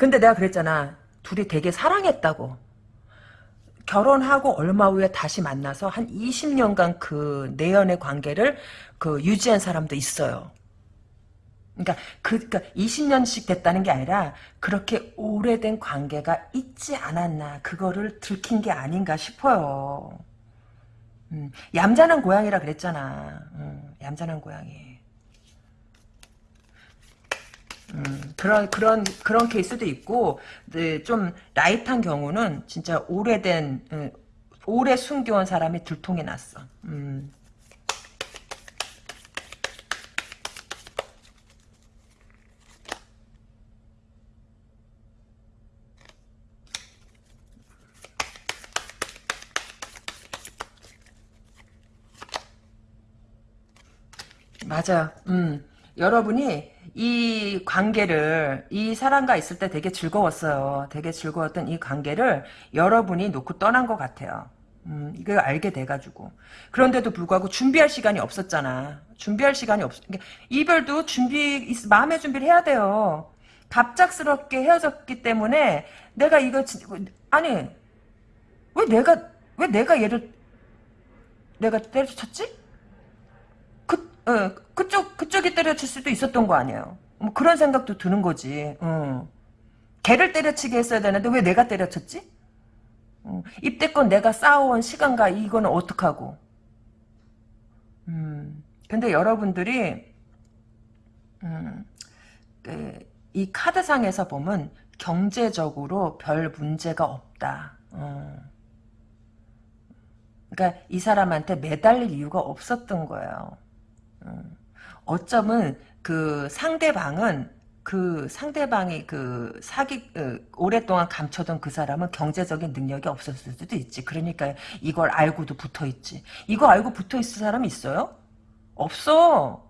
근데 내가 그랬잖아. 둘이 되게 사랑했다고. 결혼하고 얼마 후에 다시 만나서 한 20년간 그 내연의 관계를 그 유지한 사람도 있어요. 그러니까 그 그러니까 20년씩 됐다는 게 아니라 그렇게 오래된 관계가 있지 않았나 그거를 들킨 게 아닌가 싶어요. 음, 얌전한 고양이라 그랬잖아. 음, 얌전한 고양이. 음, 그런 그런 그런 케이스도 있고 네, 좀 라이트한 경우는 진짜 오래된 음, 오래 숨겨온 사람이 들통이 났어. 음. 맞아. 음. 여러분이 이 관계를 이 사람과 있을 때 되게 즐거웠어요. 되게 즐거웠던 이 관계를 여러분이 놓고 떠난 것 같아요. 음, 이걸 알게 돼가지고. 그런데도 불구하고 준비할 시간이 없었잖아. 준비할 시간이 없, 그러니까 이별도 준비, 마음의 준비를 해야 돼요. 갑작스럽게 헤어졌기 때문에 내가 이거, 아니, 왜 내가, 왜 내가 얘를, 내가 때려쳤지? 그, 어, 그쪽, 그쪽이 때려칠 수도 있었던 거 아니에요. 뭐 그런 생각도 드는 거지. 어. 걔를 때려치게 했어야 되는데 왜 내가 때려쳤지? 어, 입대권 내가 쌓아온 시간과 이거는 어떡하고. 음, 근데 여러분들이, 음, 그, 이 카드상에서 보면 경제적으로 별 문제가 없다. 어. 그러니까 이 사람한테 매달릴 이유가 없었던 거예요. 어. 어쩌면 그 상대방은 그 상대방이 그 사기 그 오랫동안 감춰둔 그 사람은 경제적인 능력이 없었을 수도 있지. 그러니까 이걸 알고도 붙어 있지. 이거 알고 붙어 있을 사람 있어요? 없어.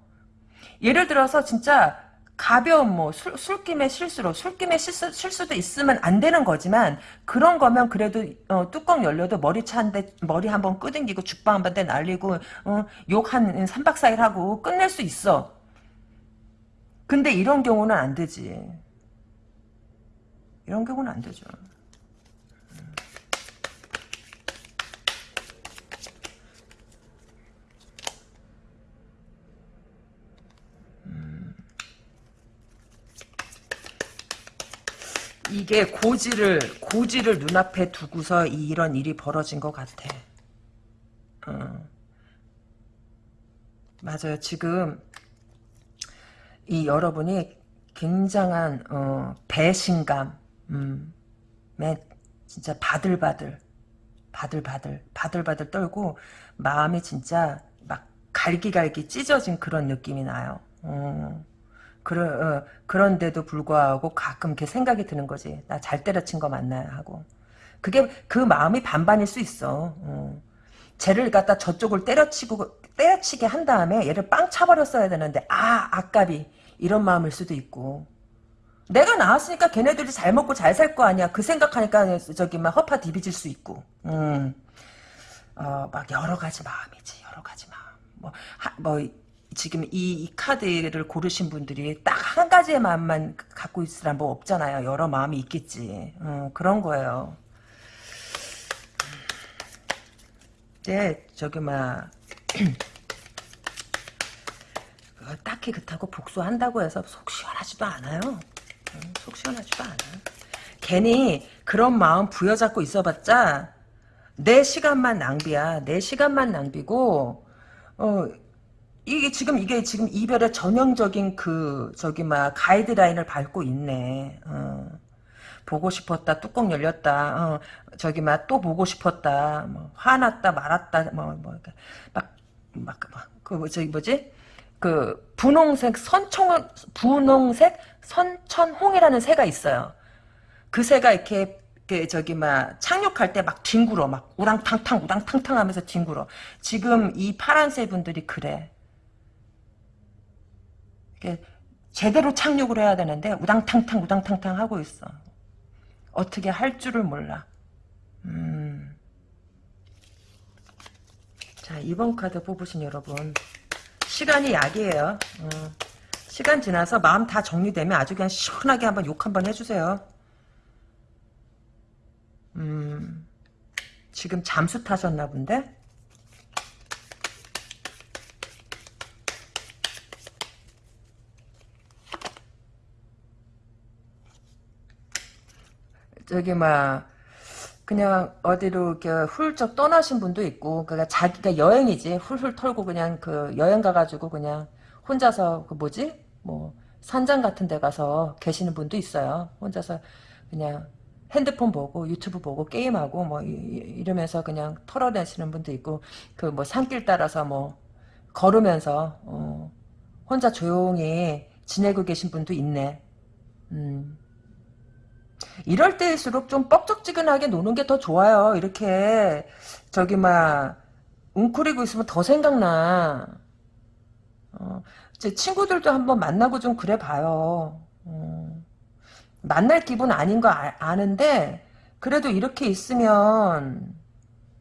예를 들어서 진짜 가벼운 뭐 술, 술김의 실수로 술김의 실수, 실수도 있으면 안 되는 거지만 그런 거면 그래도 어, 뚜껑 열려도 머리 차한대 머리 한 번 끄댕기고 죽방 한번 대 날리고 어, 욕한 3박 4일 하고 끝낼 수 있어. 근데 이런 경우는 안 되지. 이런 경우는 안 되죠. 이게 고지를 고지를 눈앞에 두고서 이런 일이 벌어진 것 같아. 어. 맞아요. 지금 이 여러분이 굉장한 어, 배신감, 음, 진짜 바들바들, 바들바들, 바들바들 떨고 마음이 진짜 막 갈기갈기 찢어진 그런 느낌이 나요. 어. 그러, 어, 그런데도 불구하고 가끔 이렇게 생각이 드는 거지. 나 잘 때려친 거 맞나 하고. 그게 그 마음이 반반일 수 있어. 어. 쟤를 갖다 저쪽을 때려치고 때려치게 한 다음에 얘를 빵 차버렸어야 되는데 아 아깝이 이런 마음일 수도 있고 내가 나왔으니까 걔네들이 잘 먹고 잘 살 거 아니야. 그 생각하니까 저기 막 허파 디비질 수 있고. 음. 어, 막 여러 가지 마음이지. 여러 가지 마음. 뭐, 하, 뭐 지금 이, 이, 카드를 고르신 분들이 딱 한 가지의 마음만 갖고 있으란 뭐 없잖아요. 여러 마음이 있겠지. 어, 그런 거예요. 네, 저기 막 딱히 그렇다고 복수한다고 해서 속 시원하지도 않아요. 속 시원하지도 않아. 괜히 그런 마음 부여잡고 있어봤자 내 시간만 낭비야. 내 시간만 낭비고 어 이게 지금 이게 지금 이별의 전형적인 그 저기 막 가이드라인을 밟고 있네. 어. 보고 싶었다 뚜껑 열렸다 어, 저기 막 또 보고 싶었다 뭐, 화났다 말았다 뭐뭐막막그 뭐, 저기 뭐지 그 분홍색 선청 분홍색 선천홍이라는 새가 있어요. 그 새가 이렇게 그 저기 막 착륙할 때 막 뒹굴어 막 우랑탕탕 우랑탕탕 하면서 뒹굴어. 지금 이 파란새 분들이 그래. 제대로 착륙을 해야 되는데 우당탕탕 우당탕탕 하고 있어. 어떻게 할 줄을 몰라. 음. 자 이번 카드 뽑으신 여러분 시간이 약이에요. 어. 시간 지나서 마음 다 정리되면 아주 그냥 시원하게 한번 욕 한번 해주세요. 음, 지금 잠수 타셨나 본데? 저기 막 그냥 어디로 이렇게 훌쩍 떠나신 분도 있고 그러니까 자기가 여행이지. 훌훌 털고 그냥 그 여행 가가지고 그냥 혼자서 그 뭐지? 뭐 산장 같은 데 가서 계시는 분도 있어요. 혼자서 그냥 핸드폰 보고 유튜브 보고 게임하고 뭐 이, 러면서 그냥 털어내시는 분도 있고 그 뭐 산길 따라서 뭐 걸으면서 어 혼자 조용히 지내고 계신 분도 있네. 음. 이럴 때일수록 좀 뻑적지근하게 노는 게 더 좋아요. 이렇게 저기 막 웅크리고 있으면 더 생각나. 어, 제 친구들도 한번 만나고 좀 그래 봐요. 음, 만날 기분 아닌 거 아, 는데 그래도 이렇게 있으면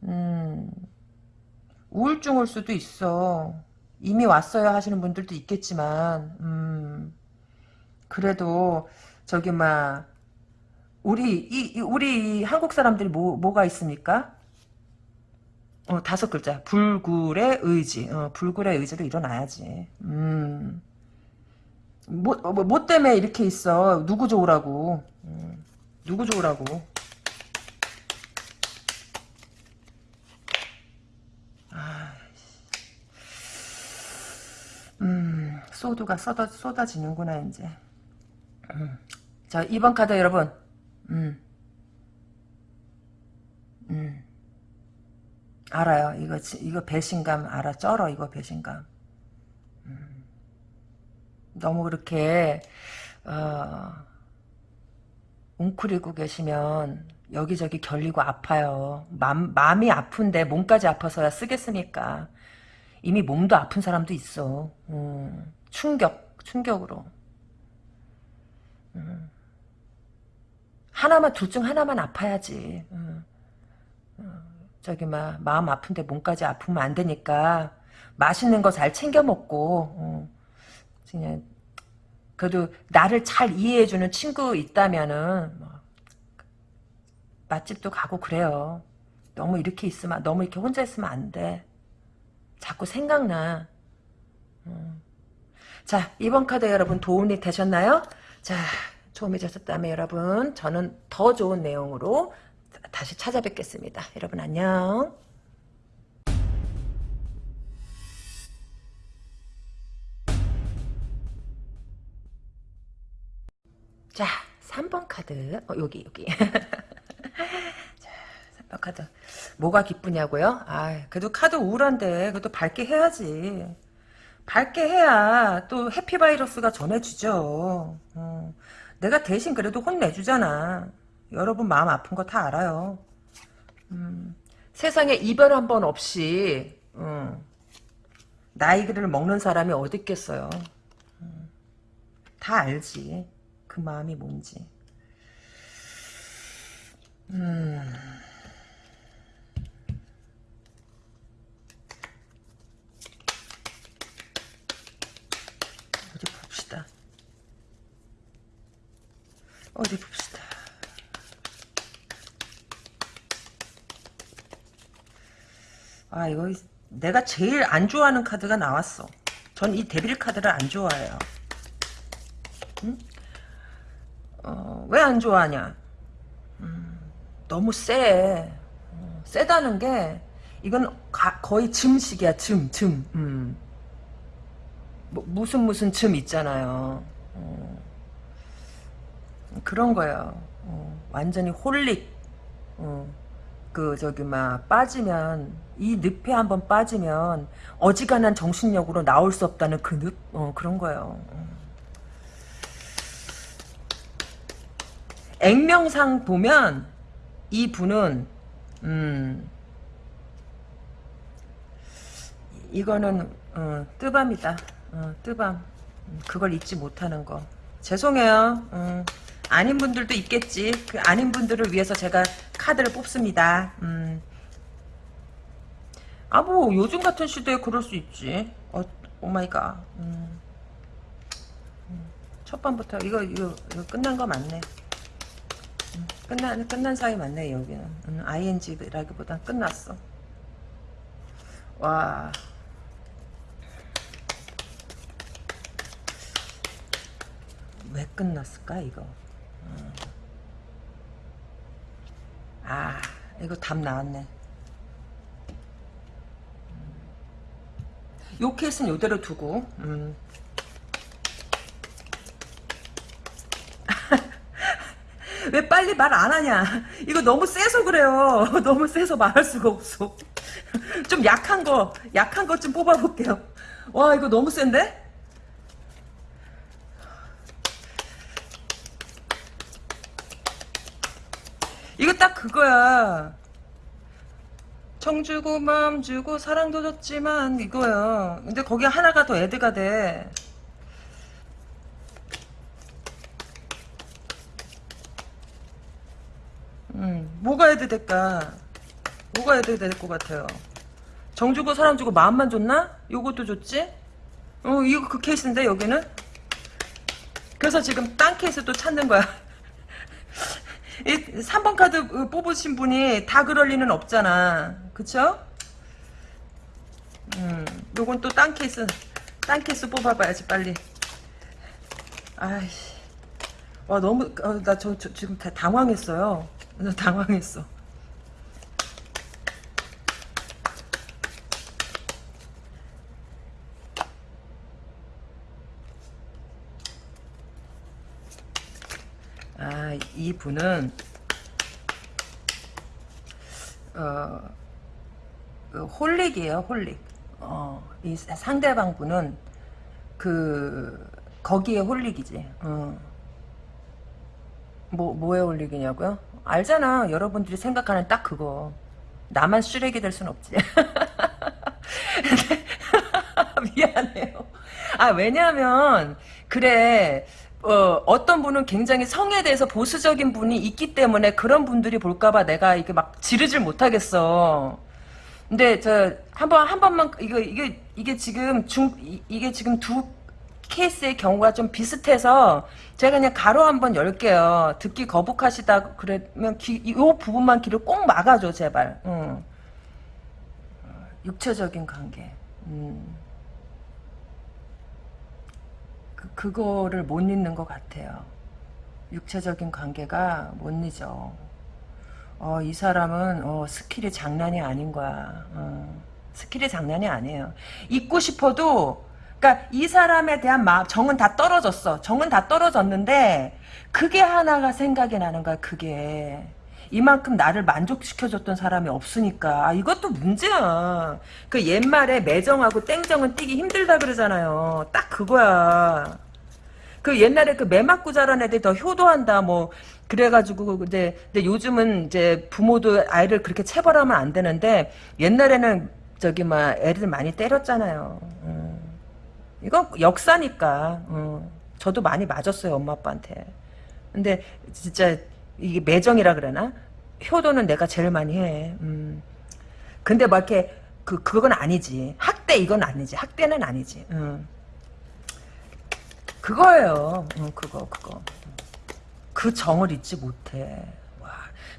음, 우울증 올 수도 있어. 이미 왔어요 하시는 분들도 있겠지만 음, 그래도 저기 막 우리 이, 이 우리 한국 사람들이 뭐 뭐가 있습니까? 어, 다섯 글자. 불굴의 의지. 어, 불굴의 의지로 일어나야지. 음. 뭐, 뭐, 뭐 때문에 이렇게 있어. 누구 좋으라고. 음, 누구 좋으라고. 아, 음, 소드가 쏟아, 쏟아지는구나, 이제. 음. 자, 2번 카드 여러분. 음. 음. 알아요. 이거 이거 배신감 알아. 쩔어 이거 배신감. 음. 너무 그렇게 어, 웅크리고 계시면 여기저기 결리고 아파요. 맘, 마음이 아픈데 몸까지 아파서야 쓰겠습니까? 이미 몸도 아픈 사람도 있어. 음, 충격, 충격으로. 음. 하나만 둘 중 하나만 아파야지. 음. 저기 막 마음 아픈데 몸까지 아프면 안 되니까 맛있는 거 잘 챙겨 먹고 어, 그냥 그래도 나를 잘 이해해주는 친구 있다면은 뭐, 맛집도 가고 그래요. 너무 이렇게 있으면 너무 이렇게 혼자 있으면 안 돼. 자꾸 생각나. 음. 자 이번 카드 여러분 도움이 되셨나요? 자 도움이 되셨다면 여러분 저는 더 좋은 내용으로 다시 찾아뵙겠습니다. 여러분 안녕. 자, 3번 카드. 어, 여기, 여기. 자, 3번 카드. 뭐가 기쁘냐고요? 아, 그래도 카드 우울한데, 그래도 밝게 해야지. 밝게 해야 또 해피바이러스가 전해주죠. 어, 내가 대신 그래도 혼내주잖아. 여러분 마음 아픈 거 다 알아요. 음, 세상에 이별 한 번 없이 음, 나이를 먹는 사람이 어디 있겠어요. 음, 다 알지. 그 마음이 뭔지. 음... 어디 봅시다. 어디 봅시다. 아 이거 내가 제일 안 좋아하는 카드가 나왔어. 전 이 데빌 카드를 안 좋아해요. 응? 어, 왜 안 좋아하냐? 음, 너무 세. 어, 세다는 게 이건 가, 거의 즘식이야. 즘, 즘. 음. 뭐, 무슨 무슨 즘 있잖아요. 어, 그런 거예요. 어, 완전히 홀릭. 어. 그 저기 막 빠지면 이 늪에 한번 빠지면 어지간한 정신력으로 나올 수 없다는 그 늪? 어, 그런 거예요. 액명상 보면 이 분은 음 이거는 어, 뜨밤이다. 어, 뜨밤. 그걸 잊지 못하는 거. 죄송해요. 어. 아닌 분들도 있겠지. 그 아닌 분들을 위해서 제가 카드를 뽑습니다. 음. 아, 뭐, 요즘 같은 시대에 그럴 수 있지. 어, oh my god. 음. 음. 첫 번부터, 이거, 이거, 이거 끝난 거 맞네. 음. 끝난, 끝난 사이 맞네, 여기는. 음, ing라기보다 끝났어. 와. 왜 끝났을까, 이거? 아 이거 답 나왔네. 요 케이스는 요대로 두고 음. 왜 빨리 말 안 하냐? 이거 너무 세서 그래요. 너무 세서 말할 수가 없어. 좀 약한 거 약한 것 좀 뽑아볼게요. 와 이거 너무 센데 이 거딱 그거야. 정 주고 마음 주고 사랑도 줬지만 이거야. 근데 거기 하나가 더 애드가 돼. 음, 뭐가 add 될까? 뭐가 add 될것 같아요? 정 주고 사랑 주고 마음만 줬나? 요것도 줬지? 어, 이거 그 케이스인데 여기는? 그래서 지금 딴 케이스 또 찾는 거야. 이 3번 카드 뽑으신 분이 다 그럴 리는 없잖아. 그쵸? 음, 요건 또 딴 케이스, 딴 케이스 뽑아봐야지, 빨리. 아이씨. 와, 너무, 어, 나 저, 저, 지금 다 당황했어요. 나 당황했어. 아, 이 분은 어, 그 홀릭이에요, 홀릭. 어, 이 상대방 분은 그 거기에 홀릭이지. 어. 뭐 뭐에 홀릭이냐고요? 알잖아. 여러분들이 생각하는 딱 그거. 나만 쓰레기 될 순 없지. 미안해요. 아 왜냐하면 그래 어, 어떤 분은 굉장히 성에 대해서 보수적인 분이 있기 때문에 그런 분들이 볼까봐 내가 이게 막 지르질 못하겠어. 근데 저 한번 한 번만 이거 이게 이게 지금 중 이- 이게 지금 두 케이스의 경우가 좀 비슷해서 제가 그냥 가로 한번 열게요. 듣기 거북하시다 그러면 기, 이 부분만 귀를 꼭 막아줘 제발. 응. 육체적인 관계. 음. 그, 그거를 못 잊는 것 같아요. 육체적인 관계가 못 잊어. 어, 이 사람은 어, 스킬이 장난이 아닌 거야. 어, 스킬이 장난이 아니에요. 잊고 싶어도 그러니까 이 사람에 대한 마음 정은 다 떨어졌어. 정은 다 떨어졌는데 그게 하나가 생각이 나는 거야. 그게 이만큼 나를 만족시켜줬던 사람이 없으니까 아, 이것도 문제야. 그 옛말에 매정하고 땡정은 띄기 힘들다 그러잖아요. 딱 그거야. 그 옛날에 그 매 맞고 자란 애들이 더 효도한다 뭐 그래가지고 근데 근데 요즘은 이제 부모도 아이를 그렇게 체벌하면 안 되는데 옛날에는 저기 막 애들 많이 때렸잖아요. 음. 이거 역사니까. 음. 저도 많이 맞았어요 엄마 아빠한테. 근데 진짜 이게 매정이라 그러나 효도는 내가 제일 많이 해. 음. 근데 막 이렇게 그 그건 아니지. 학대 이건 아니지. 학대는 아니지. 음. 그거예요. 응, 그거, 그거. 그 정을 잊지 못해. 와.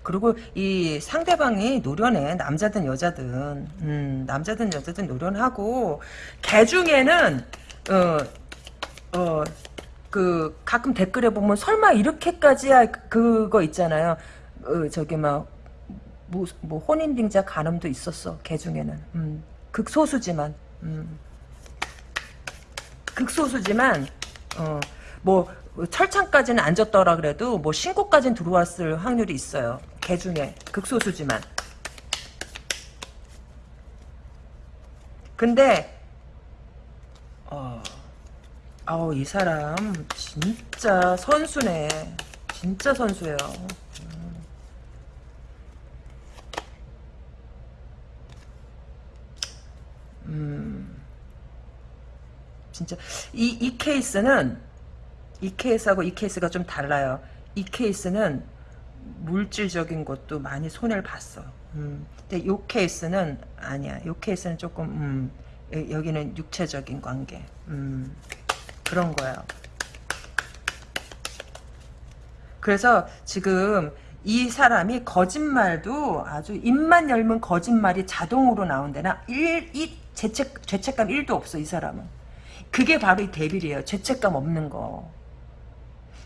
그리고 이 상대방이 노련해. 남자든 여자든. 음, 남자든 여자든 노련하고, 개 중에는, 어, 어, 그, 가끔 댓글에 보면 설마 이렇게까지야 그거 있잖아요. 어, 저기 막, 뭐, 뭐 혼인빙자 간음도 있었어. 개 중에는. 음, 극소수지만. 음. 극소수지만 어, 뭐 철창까지는 안 졌더라 그래도 뭐 신고까지는 들어왔을 확률이 있어요. 개 중에 극소수지만. 근데 어, 아우 이 사람 진짜 선수네. 진짜 선수예요. 음. 진짜 이, 이 케이스는 이 케이스하고 이 케이스가 좀 달라요. 이 케이스는 물질적인 것도 많이 손해를 봤어. 음. 근데 요 케이스는 아니야. 요 케이스는 조금 음, 여- 여기는 육체적인 관계. 음, 그런 거예요. 그래서 지금 이 사람이 거짓말도 아주 입만 열면 거짓말이 자동으로 나온다나 일, 이 죄책, 죄책감 1도 없어 이 사람은. 그게 바로 이 대빌이에요. 죄책감 없는 거.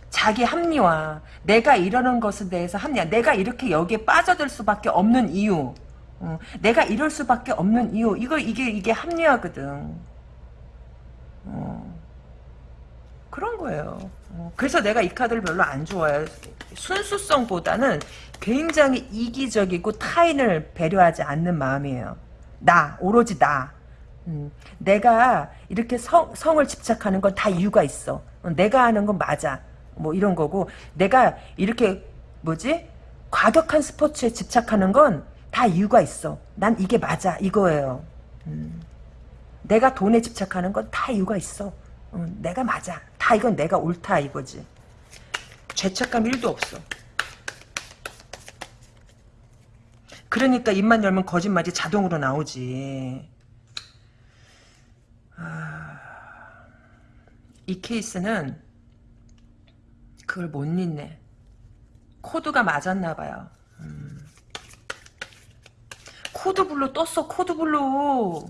자기 합리화. 내가 이러는 것에 대해서 합리화. 내가 이렇게 여기에 빠져들 수밖에 없는 이유. 어, 내가 이럴 수밖에 없는 이유. 이거 이게 이게 합리화거든. 어, 그런 거예요. 어, 그래서 내가 이 카드를 별로 안 좋아해요. 순수성보다는 굉장히 이기적이고 타인을 배려하지 않는 마음이에요. 나, 오로지 나. 음, 내가 이렇게 성, 성을 집착하는 건 다 이유가 있어. 어, 내가 하는 건 맞아. 뭐 이런 거고 내가 이렇게 뭐지? 과격한 스포츠에 집착하는 건 다 이유가 있어. 난 이게 맞아. 이거예요. 음. 내가 돈에 집착하는 건 다 이유가 있어. 음, 내가 맞아. 다 이건 내가 옳다 이거지. 죄책감 1도 없어. 그러니까 입만 열면 거짓말이 자동으로 나오지. 아, 이 케이스는 그걸 못 잊네. 코드가 맞았나 봐요. 음. code blue 떴어 code blue.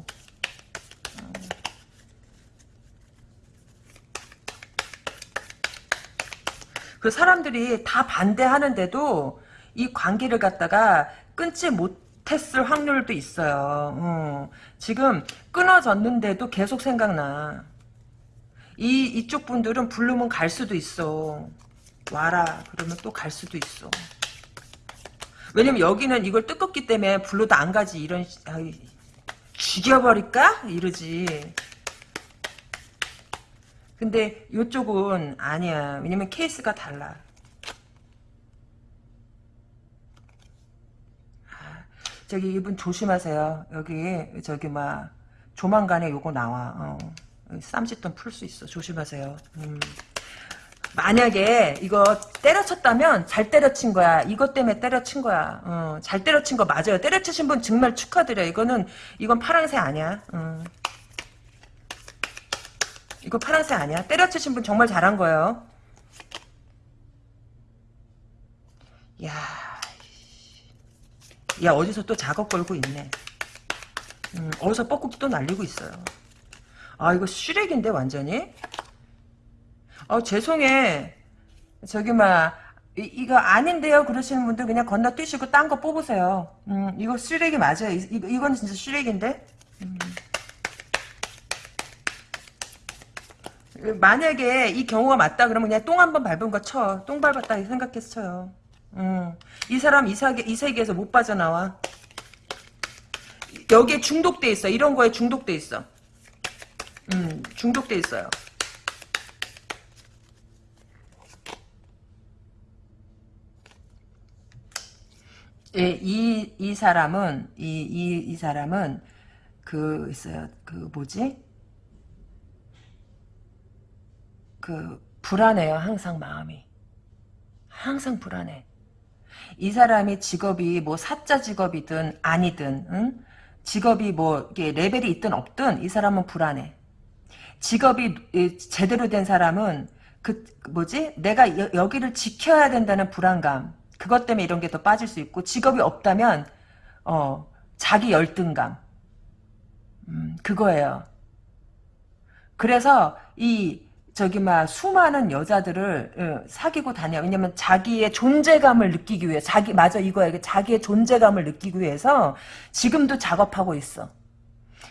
그 사람들이 다 반대하는데도 이 관계를 갖다가 끊지 못했을 확률도 있어요. 어. 지금 끊어졌는데도 계속 생각나. 이 이쪽 분들은 부르면 갈 수도 있어. 와라 그러면 또 갈 수도 있어. 왜냐면 여기는 이걸 뜯었기 때문에 불러도 안 가지 이런 아이, 죽여버릴까 이러지. 근데 이쪽은 아니야. 왜냐면 케이스가 달라. 아, 저기 이분 조심하세요. 여기 저기 막 조만간에 요거 나와. 어. 쌈짓돈 풀 수 있어. 조심하세요. 음. 만약에 이거 때려쳤다면 잘 때려친 거야. 이것 때문에 때려친 거야. 어, 잘 때려친 거 맞아요. 때려치신 분 정말 축하드려요. 이거는 이건 파랑새 아니야. 어. 이거 파란색 아니야? 때려치신 분 정말 잘한 거예요. 야, 야 어디서 또 작업 걸고 있네. 음, 어디서 뻐꾸기 또 날리고 있어요. 아 이거 쓰레기인데 완전히. 어 죄송해. 저기 막 이, 거 아닌데요 그러시는 분들 그냥 건너뛰시고 딴 거 뽑으세요. 음, 이거 쓰레기 맞아요. 이, 이, 이건 진짜 쓰레기인데. 만약에 이 경우가 맞다 그러면 그냥 똥 한 번 밟은 거 쳐. 똥 밟았다 생각해서 쳐요. 음. 이 사람 이, 사계, 이 세계에서 못 빠져나와. 여기에 중독돼 있어. 이런 거에 중독돼 있어. 음, 중독돼 있어요. 예, 이, 이 사람은, 이, 이, 이 사람은, 그, 있어요. 그, 뭐지? 그 불안해요. 항상 마음이. 항상 불안해. 이 사람이 직업이 뭐 사자 직업이든 아니든 응? 직업이 뭐 이게 레벨이 있든 없든 이 사람은 불안해. 직업이 제대로 된 사람은 그 뭐지? 내가 여, 여기를 지켜야 된다는 불안감. 그것 때문에 이런 게 더 빠질 수 있고 직업이 없다면 어 자기 열등감. 음, 그거예요. 그래서 이 저기 막 수많은 여자들을 어, 사귀고 다녀. 왜냐면 자기의 존재감을 느끼기 위해 자기 맞아 이거야. 자기의 존재감을 느끼기 위해서 지금도 작업하고 있어.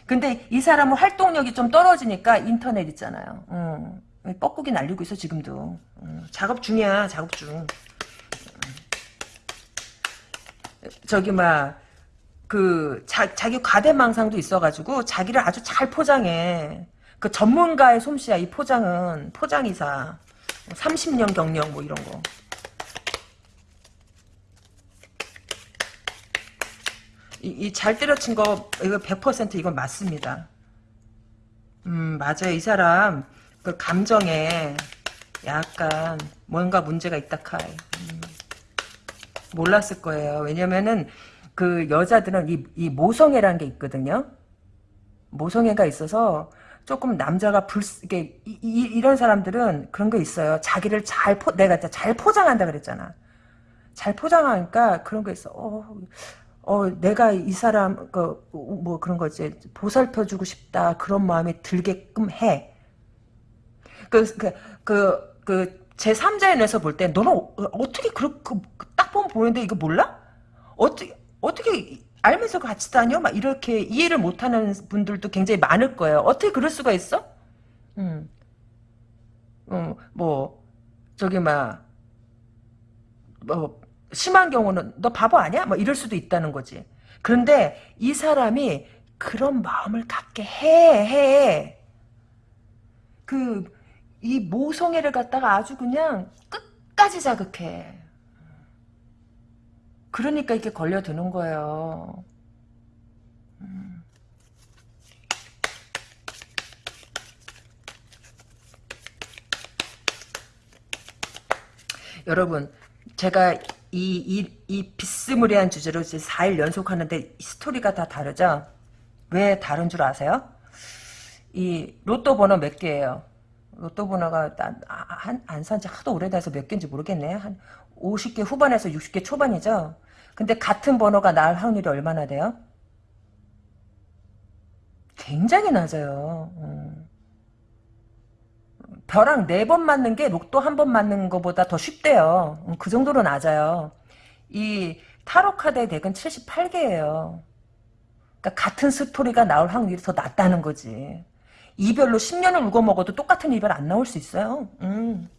근데 이 사람은 활동력이 좀 떨어지니까 인터넷 있잖아요. 어, 뻐꾸기 날리고 있어 지금도. 어, 작업 중이야. 작업 중. 저기 막그 자기 과대망상도 있어가지고 자기를 아주 잘 포장해. 그 전문가의 솜씨야 이 포장은. 포장이사. 30년 경력 뭐 이런 거. 이잘 때려친 거 이거 100% 이건 맞습니다. 음 맞아요. 이 사람 그 감정에 약간 뭔가 문제가 있다 카이. 음, 몰랐을 거예요. 왜냐면은 그 여자들은 이, 이 모성애라는 게 있거든요. 모성애가 있어서 조금 남자가 불 이게 이, 이, 런 사람들은 그런 거 있어요. 자기를 잘 포, 내가 잘 포장한다 그랬잖아. 잘 포장하니까 그런 거 있어. 어, 어 내가 이 사람 그 뭐 그런 거지 보살펴주고 싶다 그런 마음이 들게끔 해. 그 그 그 그 제3자의 눈에서 볼 때 너는 어, 어떻게 그렇게 딱 보면 보이는데 이거 몰라? 어떻게 어떻게 알면서 같이 다녀? 막 이렇게 이해를 못하는 분들도 굉장히 많을 거예요. 어떻게 그럴 수가 있어? 음. 어, 뭐, 저기, 막, 뭐, 심한 경우는 너 바보 아니야? 뭐 이럴 수도 있다는 거지. 그런데 이 사람이 그런 마음을 갖게 해, 해. 그, 이 모성애를 갖다가 아주 그냥 끝까지 자극해. 그러니까 이렇게 걸려드는 거예요. 음. 여러분 제가 이, 이, 이 비스무리한 주제로 이제 4일 연속 하는데 스토리가 다 다르죠? 왜 다른 줄 아세요? 이 로또 번호 몇 개예요? 로또 번호가 안 산지 하도 오래돼서 몇 개인지 모르겠네. 한 50개 후반에서 60개 초반이죠? 근데 같은 번호가 나올 확률이 얼마나 돼요? 굉장히 낮아요. 음. 벼랑 네 번 맞는 게 로또 한 번 맞는 것보다 더 쉽대요. 음, 그 정도로 낮아요. 이 타로 카드의 덱은 78개예요. 그러니까 같은 스토리가 나올 확률이 더 낮다는 거지. 이별로 10년을 울고 먹어도 똑같은 이별 안 나올 수 있어요. 음. 음.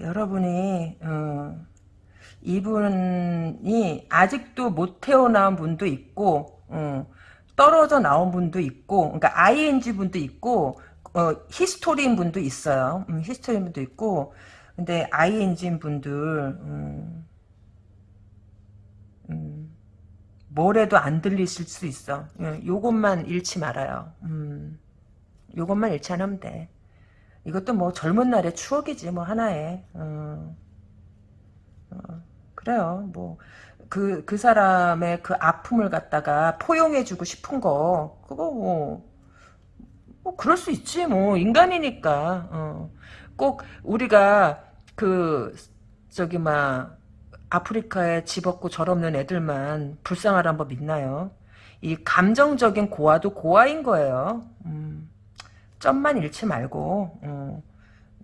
여러분이 어, 이분이 아직도 못 헤어난 분도 있고 어, 떨어져 나온 분도 있고 그러니까 ING 분도 있고 어, history인 분도 있어요. 음, history인 분도 있고 근데 ING인 분들 음, 음, 뭐래도 안 들리실 수 있어. 예, 요것만 잃지 말아요. 음, 요것만 잃지 않으면 돼. 이것도 뭐 젊은 날의 추억이지 뭐 하나의 어, 어, 그래요 뭐 그, 그 사람의 그 아픔을 갖다가 포용해주고 싶은 거, 그거 뭐, 뭐, 그럴 수 있지, 뭐, 인간이니까, 어. 꼭 우리가 그, 저기, 막, 아프리카에 집 없고 절 없는 애들만 불쌍하란 법 있나요? 이 감정적인 고아도 고아인 거예요. 음. 점만 잃지 말고 어,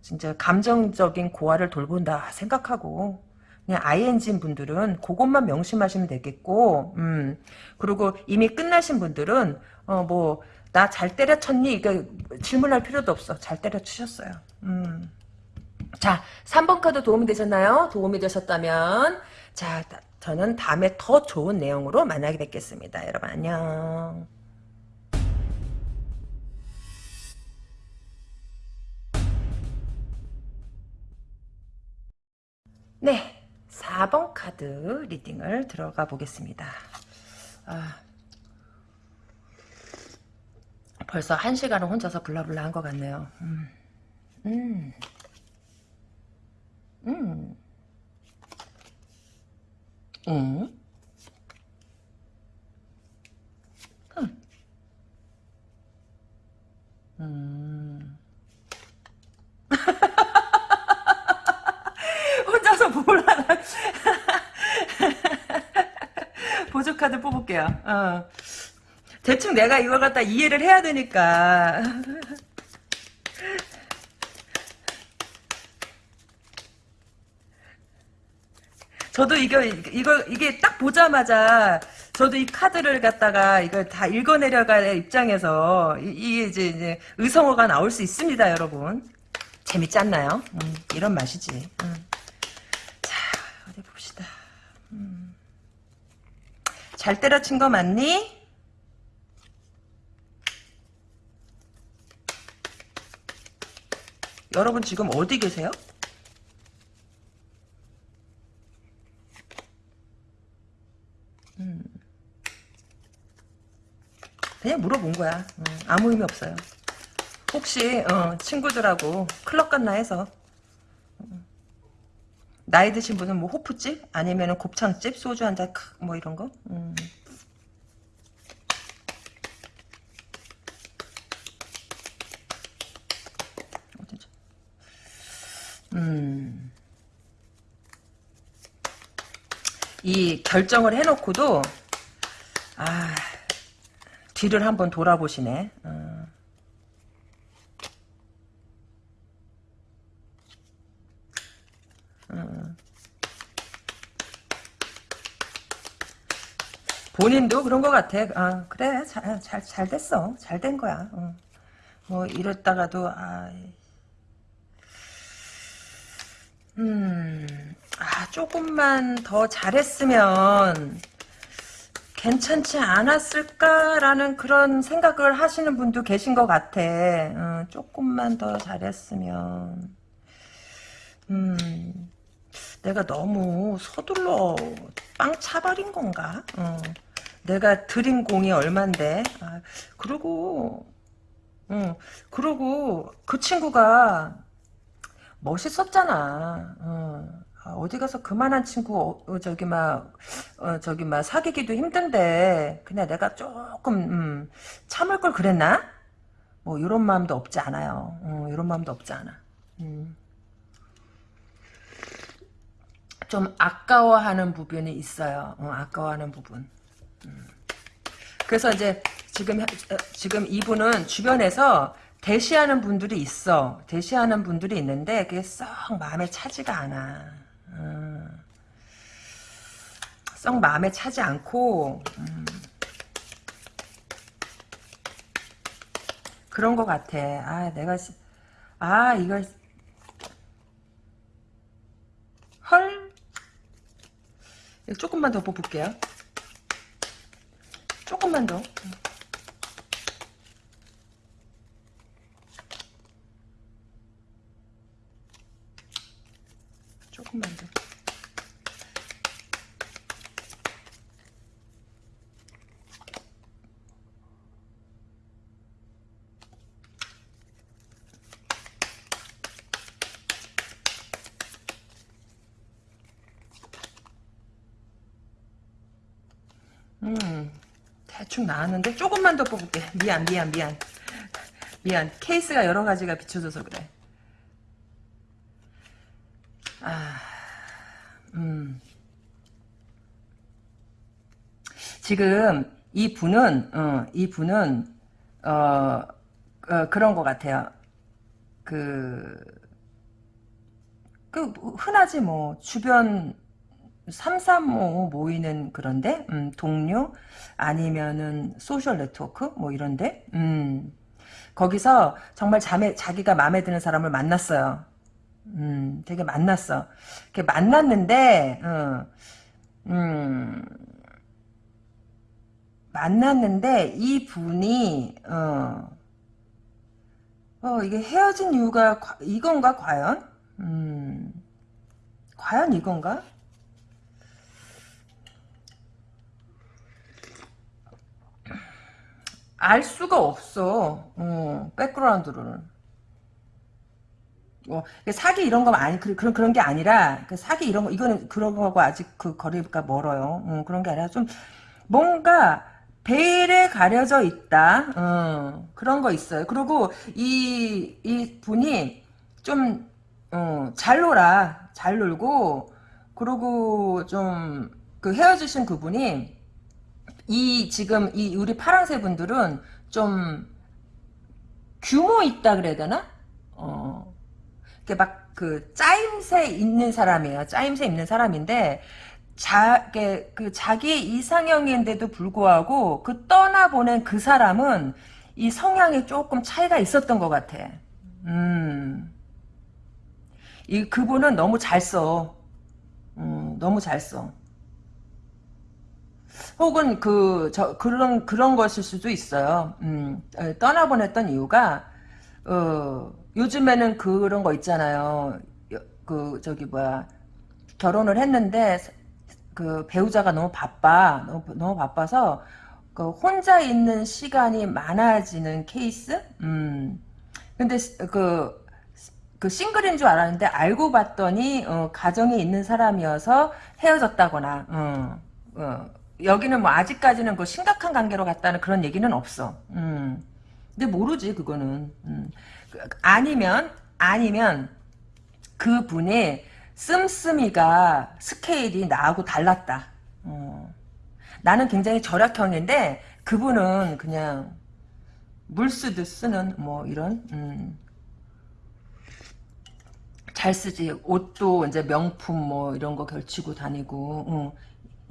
진짜 감정적인 고아를 돌본다 생각하고 그냥 ING인 분들은 그것만 명심하시면 되겠고 음, 그리고 이미 끝나신 분들은 어, 뭐 나 잘 때려쳤니? 이거 질문할 필요도 없어. 잘 때려치셨어요. 음. 자 3번 카드 도움이 되셨나요? 도움이 되셨다면 자 저는 다음에 더 좋은 내용으로 만나게 뵙겠습니다. 여러분 안녕. 네, 4번 카드 리딩을 들어가 보겠습니다. 아, 벌써 1시간을 혼자서 블라블라 한 것 같네요. 음, 음, 음, 음, 음. 혼 하나. 보조카드 뽑을게요. 어. 대충 내가 이걸 갖다 이해를 해야 되니까. 저도 이거, 이거, 이게 딱 보자마자, 저도 이 카드를 갖다가 이걸 다 읽어 내려갈 입장에서, 이, 게 이제, 이제, 의성어가 나올 수 있습니다, 여러분. 재밌지 않나요? 음, 이런 맛이지. 음. 어디 봅시다. 음. 잘 때려친 거 맞니? 여러분 지금 어디 계세요? 음. 그냥 물어본 거야. 음, 아무 의미 없어요. 혹시 어, 친구들하고 클럽 갔나 해서 나이 드신 분은 뭐 호프집 아니면 곱창집 소주 한 잔 뭐 이런 거 음. 음. 이 결정을 해놓고도 아 뒤를 한번 돌아보시네. 어. 본인도 그런 것 같아. 아, 그래, 잘, 잘, 잘 됐어. 잘 된 거야. 어. 뭐, 이랬다가도, 아, 음, 아, 조금만 더 잘했으면, 괜찮지 않았을까라는 그런 생각을 하시는 분도 계신 것 같아. 어, 조금만 더 잘했으면. 음, 내가 너무 서둘러 빵 차버린 건가? 어, 내가 들인 공이 얼만데. 아, 그리고, 어, 그리고 그 친구가 멋있었잖아. 어. 아, 어디 가서 그만한 친구 어, 어, 저기 막 어, 저기 막 사귀기도 힘든데 그냥 내가 조금 음, 참을 걸 그랬나? 뭐 이런 마음도 없지 않아요. 어, 이런 마음도 없지 않아. 음. 좀 아까워하는 부분이 있어요. 어, 아까워하는 부분. 음. 그래서 이제 지금 지금 이분은 주변에서 대시하는 분들이 있어. 대시하는 분들이 있는데 그게 썩 마음에 차지가 않아. 음, 썩 마음에 차지 않고 음, 그런 것 같아. 아 내가 아 이걸 헐 조금만 더 뽑을게요. 조금만 더. 조금만 더. 음, 대충 나왔는데 조금만 더 뽑을게. 미안, 미안, 미안. 미안. 케이스가 여러 가지가 비춰져서 그래. 아, 음. 지금 이 분은 어, 이 분은 어, 어, 그런 것 같아요. 그, 그 흔하지 뭐 주변 삼삼오 모이는 그런데 음, 동료 아니면은 소셜 네트워크 뭐 이런데 음, 거기서 정말 자매, 자기가 마음에 드는 사람을 만났어요. 음, 되게 만났어. 이렇게 만났는데, 어, 음, 만났는데, 이 분이, 어, 어, 이게 헤어진 이유가, 이건가, 과연? 음, 과연 이건가? 알 수가 없어. 어, 백그라운드로는. 뭐 사기 이런 거 아니 그, 그런 그런 게 아니라 그 사기 이런 거 이거는 그런 거하고 아직 그 거리가 멀어요. 음, 그런 게 아니라 좀 뭔가 베일에 가려져 있다. 어, 그런 거 있어요. 그리고 이, 이 분이 좀, 어, 잘 놀아. 잘 놀고, 그리고 좀, 그 헤어지신 그분이, 이, 지금, 이, 우리 파랑새 분들은 좀, 규모 있다 그래야 되나? 어, 막그 짜임새 있는 사람이에요. 짜임새 있는 사람인데 자, 그 자기 이상형인데도 불구하고 그 떠나보낸 그 사람은 이 성향이 조금 차이가 있었던 것 같아. 음. 이 그분은 너무 잘 써. 음, 너무 잘 써. 혹은 그 저 그런 그런 것일 수도 있어요. 음, 어, 떠나보냈던 이유가 어. 요즘에는 그런 거 있잖아요. 그 저기 뭐야 결혼을 했는데 그 배우자가 너무 바빠 너무, 너무 바빠서 그 혼자 있는 시간이 많아지는 케이스. 음. 근데 그, 그 싱글인 줄 알았는데 알고 봤더니 어, 가정이 있는 사람이어서 헤어졌다거나. 어, 어. 여기는 뭐 아직까지는 그 심각한 관계로 갔다는 그런 얘기는 없어. 음. 근데 모르지 그거는. 음. 아니면 아니면 그 분의 씀씀이가 스케일이 나하고 달랐다. 어. 나는 굉장히 절약형인데 그분은 그냥 물 쓰듯 쓰는 뭐 이런 음. 잘 쓰지 옷도 이제 명품 뭐 이런 거 걸치고 다니고 어.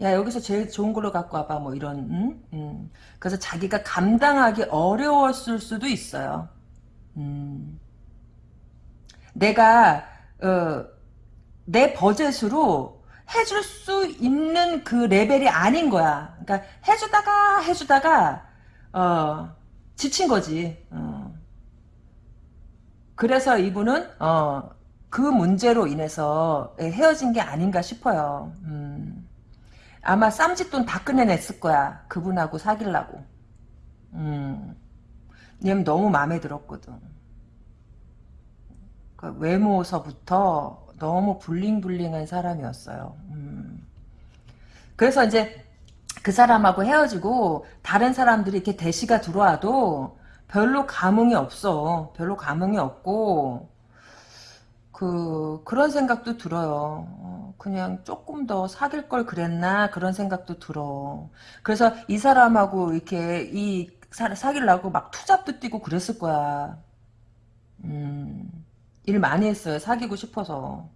야 여기서 제일 좋은 걸로 갖고 와봐 뭐 이런 음? 음. 그래서 자기가 감당하기 어려웠을 수도 있어요 음. 내가 어, 내 버젯으로 해줄 수 있는 그 레벨이 아닌 거야. 그러니까 해주다가 해주다가 어 지친 거지. 어. 그래서 이분은 어, 그 문제로 인해서 헤어진 게 아닌가 싶어요. 음. 아마 쌈짓돈 다 꺼내냈을 거야. 그분하고 사귀려고. 음. 얘는 너무 마음에 들었거든. 그 외모서부터 너무 블링블링한 사람이었어요. 음. 그래서 이제 그 사람하고 헤어지고 다른 사람들이 이렇게 대시가 들어와도 별로 감흥이 없어. 별로 감흥이 없고 그 그런 생각도 들어요. 어, 그냥 조금 더 사귈 걸 그랬나 그런 생각도 들어. 그래서 이 사람하고 이렇게 이 사, 사귀려고 막 투잡도 뛰고 그랬을 거야. 음, 일 많이 했어요. 사귀고 싶어서.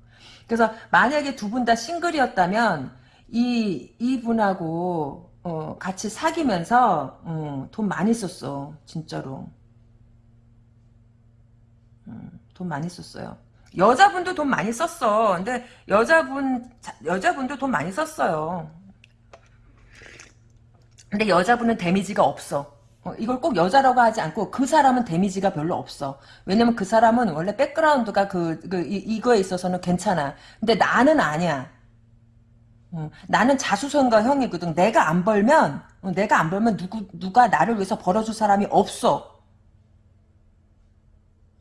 그래서 만약에 두 분 다 싱글이었다면 이 이분하고 어, 같이 사귀면서 어, 돈 많이 썼어. 진짜로. 음, 돈 많이 썼어요. 여자분도 돈 많이 썼어. 근데 여자분 여자분도 돈 많이 썼어요. 근데 여자분은 데미지가 없어. 어, 이걸 꼭 여자라고 하지 않고 그 사람은 데미지가 별로 없어. 왜냐면 그 사람은 원래 백그라운드가 그, 그 이, 거에 있어서는 괜찮아. 근데 나는 아니야. 어, 나는 자수성가 형이거든. 내가 안 벌면 어, 내가 안 벌면 누구 누가 나를 위해서 벌어줄 사람이 없어.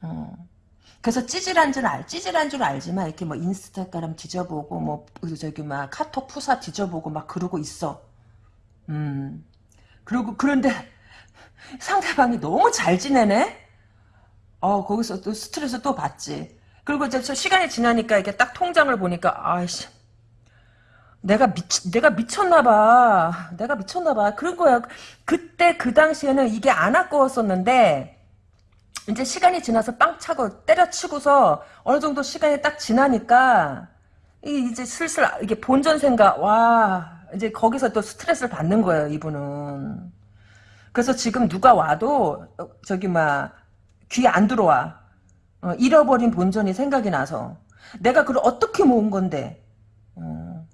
어. 그래서 찌질한 줄 알, 찌질한 줄 알지만 이렇게 뭐 인스타그램 뒤져보고 뭐 저기 막 카톡 푸사 뒤져보고 막 그러고 있어. 음. 그리고 그런데 상대방이 너무 잘 지내네. 어 거기서 또 스트레스 또 받지. 그리고 이제 시간이 지나니까 이게 딱 통장을 보니까 아이씨 내가 미 내가 미쳤나봐. 내가 미쳤나봐. 그런 거야. 그때 그 당시에는 이게 안 아까웠었는데 이제 시간이 지나서 빵 차고 때려치고서 어느 정도 시간이 딱 지나니까 이제 슬슬 이게 본전 생각 와 이제 거기서 또 스트레스를 받는 거예요 이분은 그래서 지금 누가 와도 어, 저기 막귀안 들어와 어, 잃어버린 본전이 생각이 나서 내가 그걸 어떻게 모은 건데 어.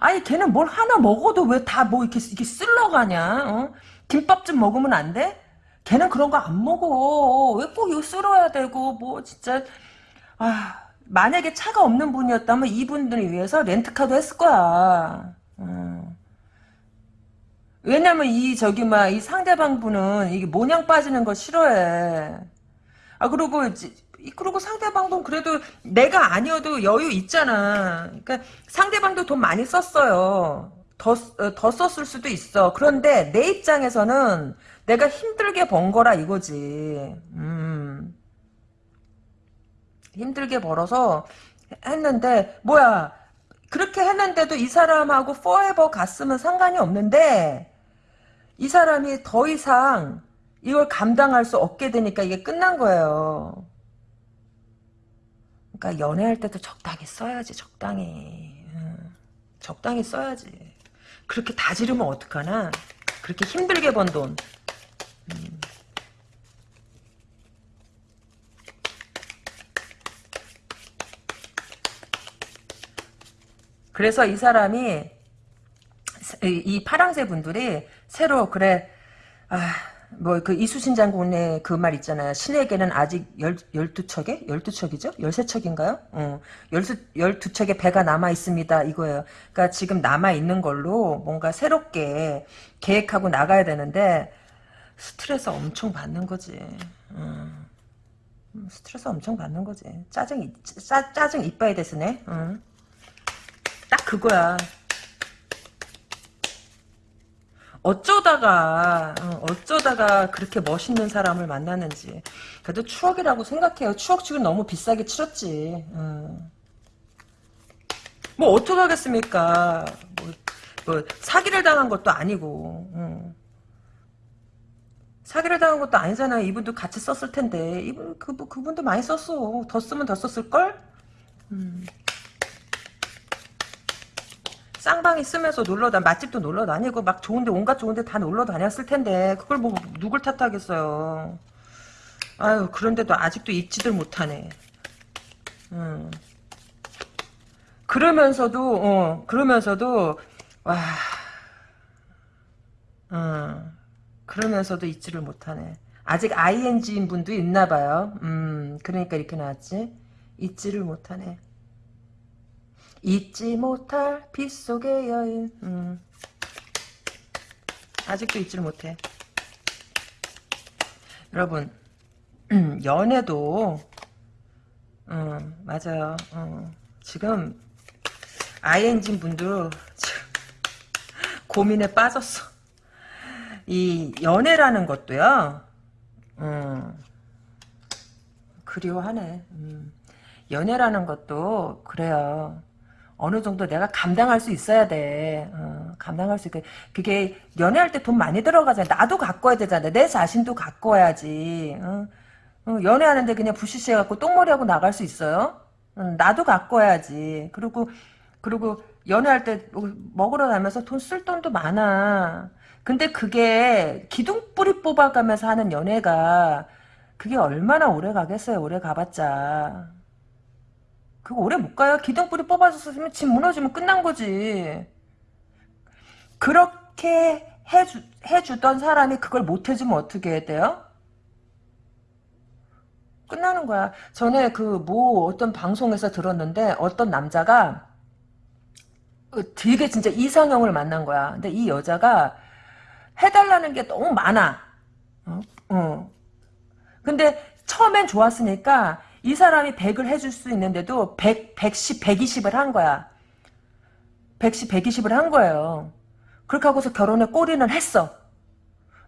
아니 걔는 뭘 하나 먹어도 왜 다 뭐 이렇게 이렇게 쓸러 가냐 어? 김밥 좀 먹으면 안 돼? 걔는 그런 거 안 먹어. 왜 꼭 이거 쓸어야 되고, 뭐, 진짜, 아, 만약에 차가 없는 분이었다면 이분들을 위해서 렌트카도 했을 거야. 음. 왜냐면 이, 저기, 막, 이 상대방 분은 이게 모냥 빠지는 거 싫어해. 아, 그리고, 그리고 상대방도 그래도 내가 아니어도 여유 있잖아. 그러니까 상대방도 돈 많이 썼어요. 더, 어, 더 썼을 수도 있어. 그런데 내 입장에서는 내가 힘들게 번 거라 이거지. 음. 힘들게 벌어서 했는데 뭐야 그렇게 했는데도 이 사람하고 forever 갔으면 상관이 없는데 이 사람이 더 이상 이걸 감당할 수 없게 되니까 이게 끝난 거예요. 그러니까 연애할 때도 적당히 써야지 적당히 음, 적당히 써야지 그렇게 다 지르면 어떡하나 그렇게 힘들게 번돈 그래서 이 사람이 이 파랑새 분들이 새로 그래 아 뭐 그 이수신 장군의 그 말 있잖아요. 신에게는 아직 열, 12척에? 12척이죠? 13척인가요? 어, 12, 12척의 배가 남아 있습니다. 이거예요. 그러니까 지금 남아 있는 걸로 뭔가 새롭게 계획하고 나가야 되는데 스트레스 엄청 받는 거지. 음. 스트레스 엄청 받는 거지. 짜증, 짜, 짜증 이빠이 됐으네. 음. 딱 그거야. 어쩌다가 어, 어쩌다가 그렇게 멋있는 사람을 만났는지 그래도 추억이라고 생각해요 추억 지금 너무 비싸게 치렀지 음. 뭐 어떡하겠습니까 뭐, 뭐, 사기를 당한 것도 아니고 음. 사기를 당한 것도 아니잖아요. 이분도 같이 썼을 텐데 이분 그 그분도 많이 썼어. 더 쓰면 더 썼을 걸. 음. 쌍방이 쓰면서 놀러 다 맛집도 놀러 다니고 막 좋은데 온갖 좋은데 다 놀러 다녔을 텐데 그걸 뭐 누굴 탓하겠어요. 아유 그런데도 아직도 잊지들 못하네. 음. 그러면서도 어 그러면서도 와 어, 그러면서도 잊지를 못하네. 아직 ing인 분도 있나 봐요. 음, 그러니까 이렇게 나왔지. 잊지를 못하네. 잊지 못할 빗속의 여인. 음. 아직도 잊지를 못해. 여러분, 연애도, 음, 맞아요. 어, 지금, ing인 분도 고민에 빠졌어. 이 연애라는 것도요. 음, 그리워하네. 음. 연애라는 것도 그래요. 어느 정도 내가 감당할 수 있어야 돼. 어, 감당할 수 있게. 그게 연애할 때 돈 많이 들어가잖아. 나도 가꿔야 되잖아. 내 자신도 가꿔야지. 어? 어, 연애하는데 그냥 부시시해갖고 똥머리하고 나갈 수 있어요? 음, 나도 가꿔야지. 그리고 그리고 연애할 때 먹으러 다면서 돈 쓸 돈도 많아. 근데 그게 기둥뿌리 뽑아가면서 하는 연애가 그게 얼마나 오래 가겠어요. 오래 가봤자. 그거 오래 못 가요. 기둥뿌리 뽑아줬으면 집 무너지면 끝난 거지. 그렇게 해주, 해주던 사람이 그걸 못 해주면 어떻게 해야 돼요? 끝나는 거야. 전에 그 뭐 어떤 방송에서 들었는데 어떤 남자가 되게 진짜 이상형을 만난 거야. 근데 이 여자가 해달라는 게 너무 많아. 어? 어. 근데 처음엔 좋았으니까 이 사람이 100을 해줄 수 있는데도 100, 110, 120을 한 거야. 110, 120을 한 거예요. 그렇게 하고서 결혼에 꼬리는 했어.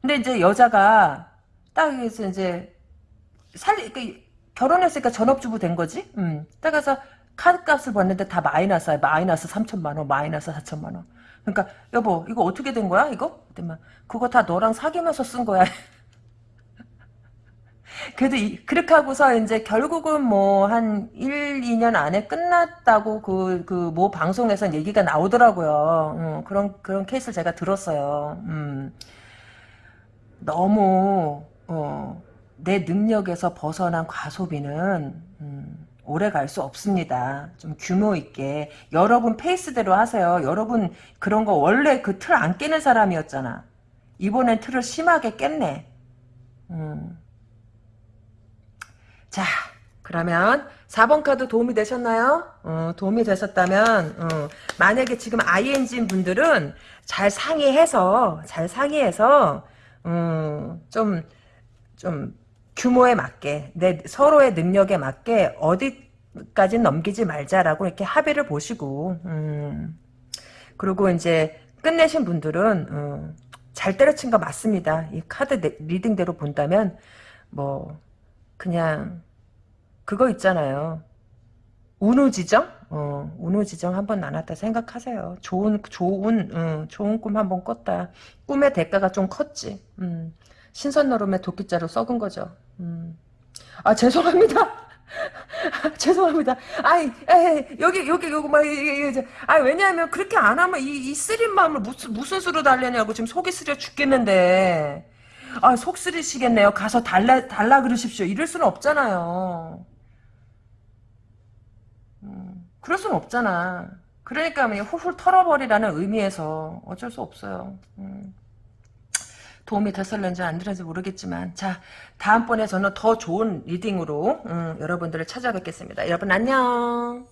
근데 이제 여자가 딱 해서 이제 살, 그, 결혼했으니까 전업주부 된 거지? 음. 딱 가서 카드값을 봤는데 다 마이너스야. 마이너스 3천만 원, 마이너스 4천만 원. 그러니까 여보 이거 어떻게 된 거야 이거? 그랬더니 그거 다 너랑 사귀면서 쓴 거야. 그래도 이, 그렇게 하고서 이제 결국은 뭐 한 1, 2년 안에 끝났다고 그 그 뭐 방송에서 얘기가 나오더라고요. 음, 그런 그런 케이스를 제가 들었어요. 음, 너무 어, 내 능력에서 벗어난 과소비는 음, 오래 갈 수 없습니다. 좀 규모 있게 여러분 페이스대로 하세요. 여러분 그런 거 원래 그 틀 안 깨는 사람이었잖아. 이번엔 틀을 심하게 깼네. 음. 자 그러면 4번 카드 도움이 되셨나요? 어, 도움이 되셨다면 어, 만약에 지금 ING인 분들은 잘 상의해서 잘 상의해서 음, 좀좀 규모에 맞게 내 서로의 능력에 맞게 어디까지 넘기지 말자라고 이렇게 합의를 보시고 음, 그리고 이제 끝내신 분들은 음, 잘 때려친 거 맞습니다. 이 카드 리딩대로 본다면 뭐 그냥 그거 있잖아요. 운우지정? 어, 운우지정 한번 나눴다 생각하세요. 좋은, 좋은, 음, 좋은 꿈 한번 꿨다. 꿈의 대가가 좀 컸지. 음, 신선노름의 도끼자루 썩은 거죠. 음. 아, 죄송합니다. 죄송합니다. 아이, 에이, 여기, 여기, 여기, 막, 이게, 아, 왜냐하면 그렇게 안 하면 이, 이 쓰린 마음을 무슨, 무슨 수로 달래냐고 지금 속이 쓰려 죽겠는데. 아, 속 쓰리시겠네요. 가서 달라, 달라 그러십시오. 이럴 수는 없잖아요. 음, 그럴 수는 없잖아. 그러니까 훌훌 털어버리라는 의미에서 어쩔 수 없어요. 음. 도움이 됐을는지 안 됐는지 모르겠지만 자 다음번에 저는 더 좋은 리딩으로 음, 여러분들을 찾아뵙겠습니다. 여러분 안녕.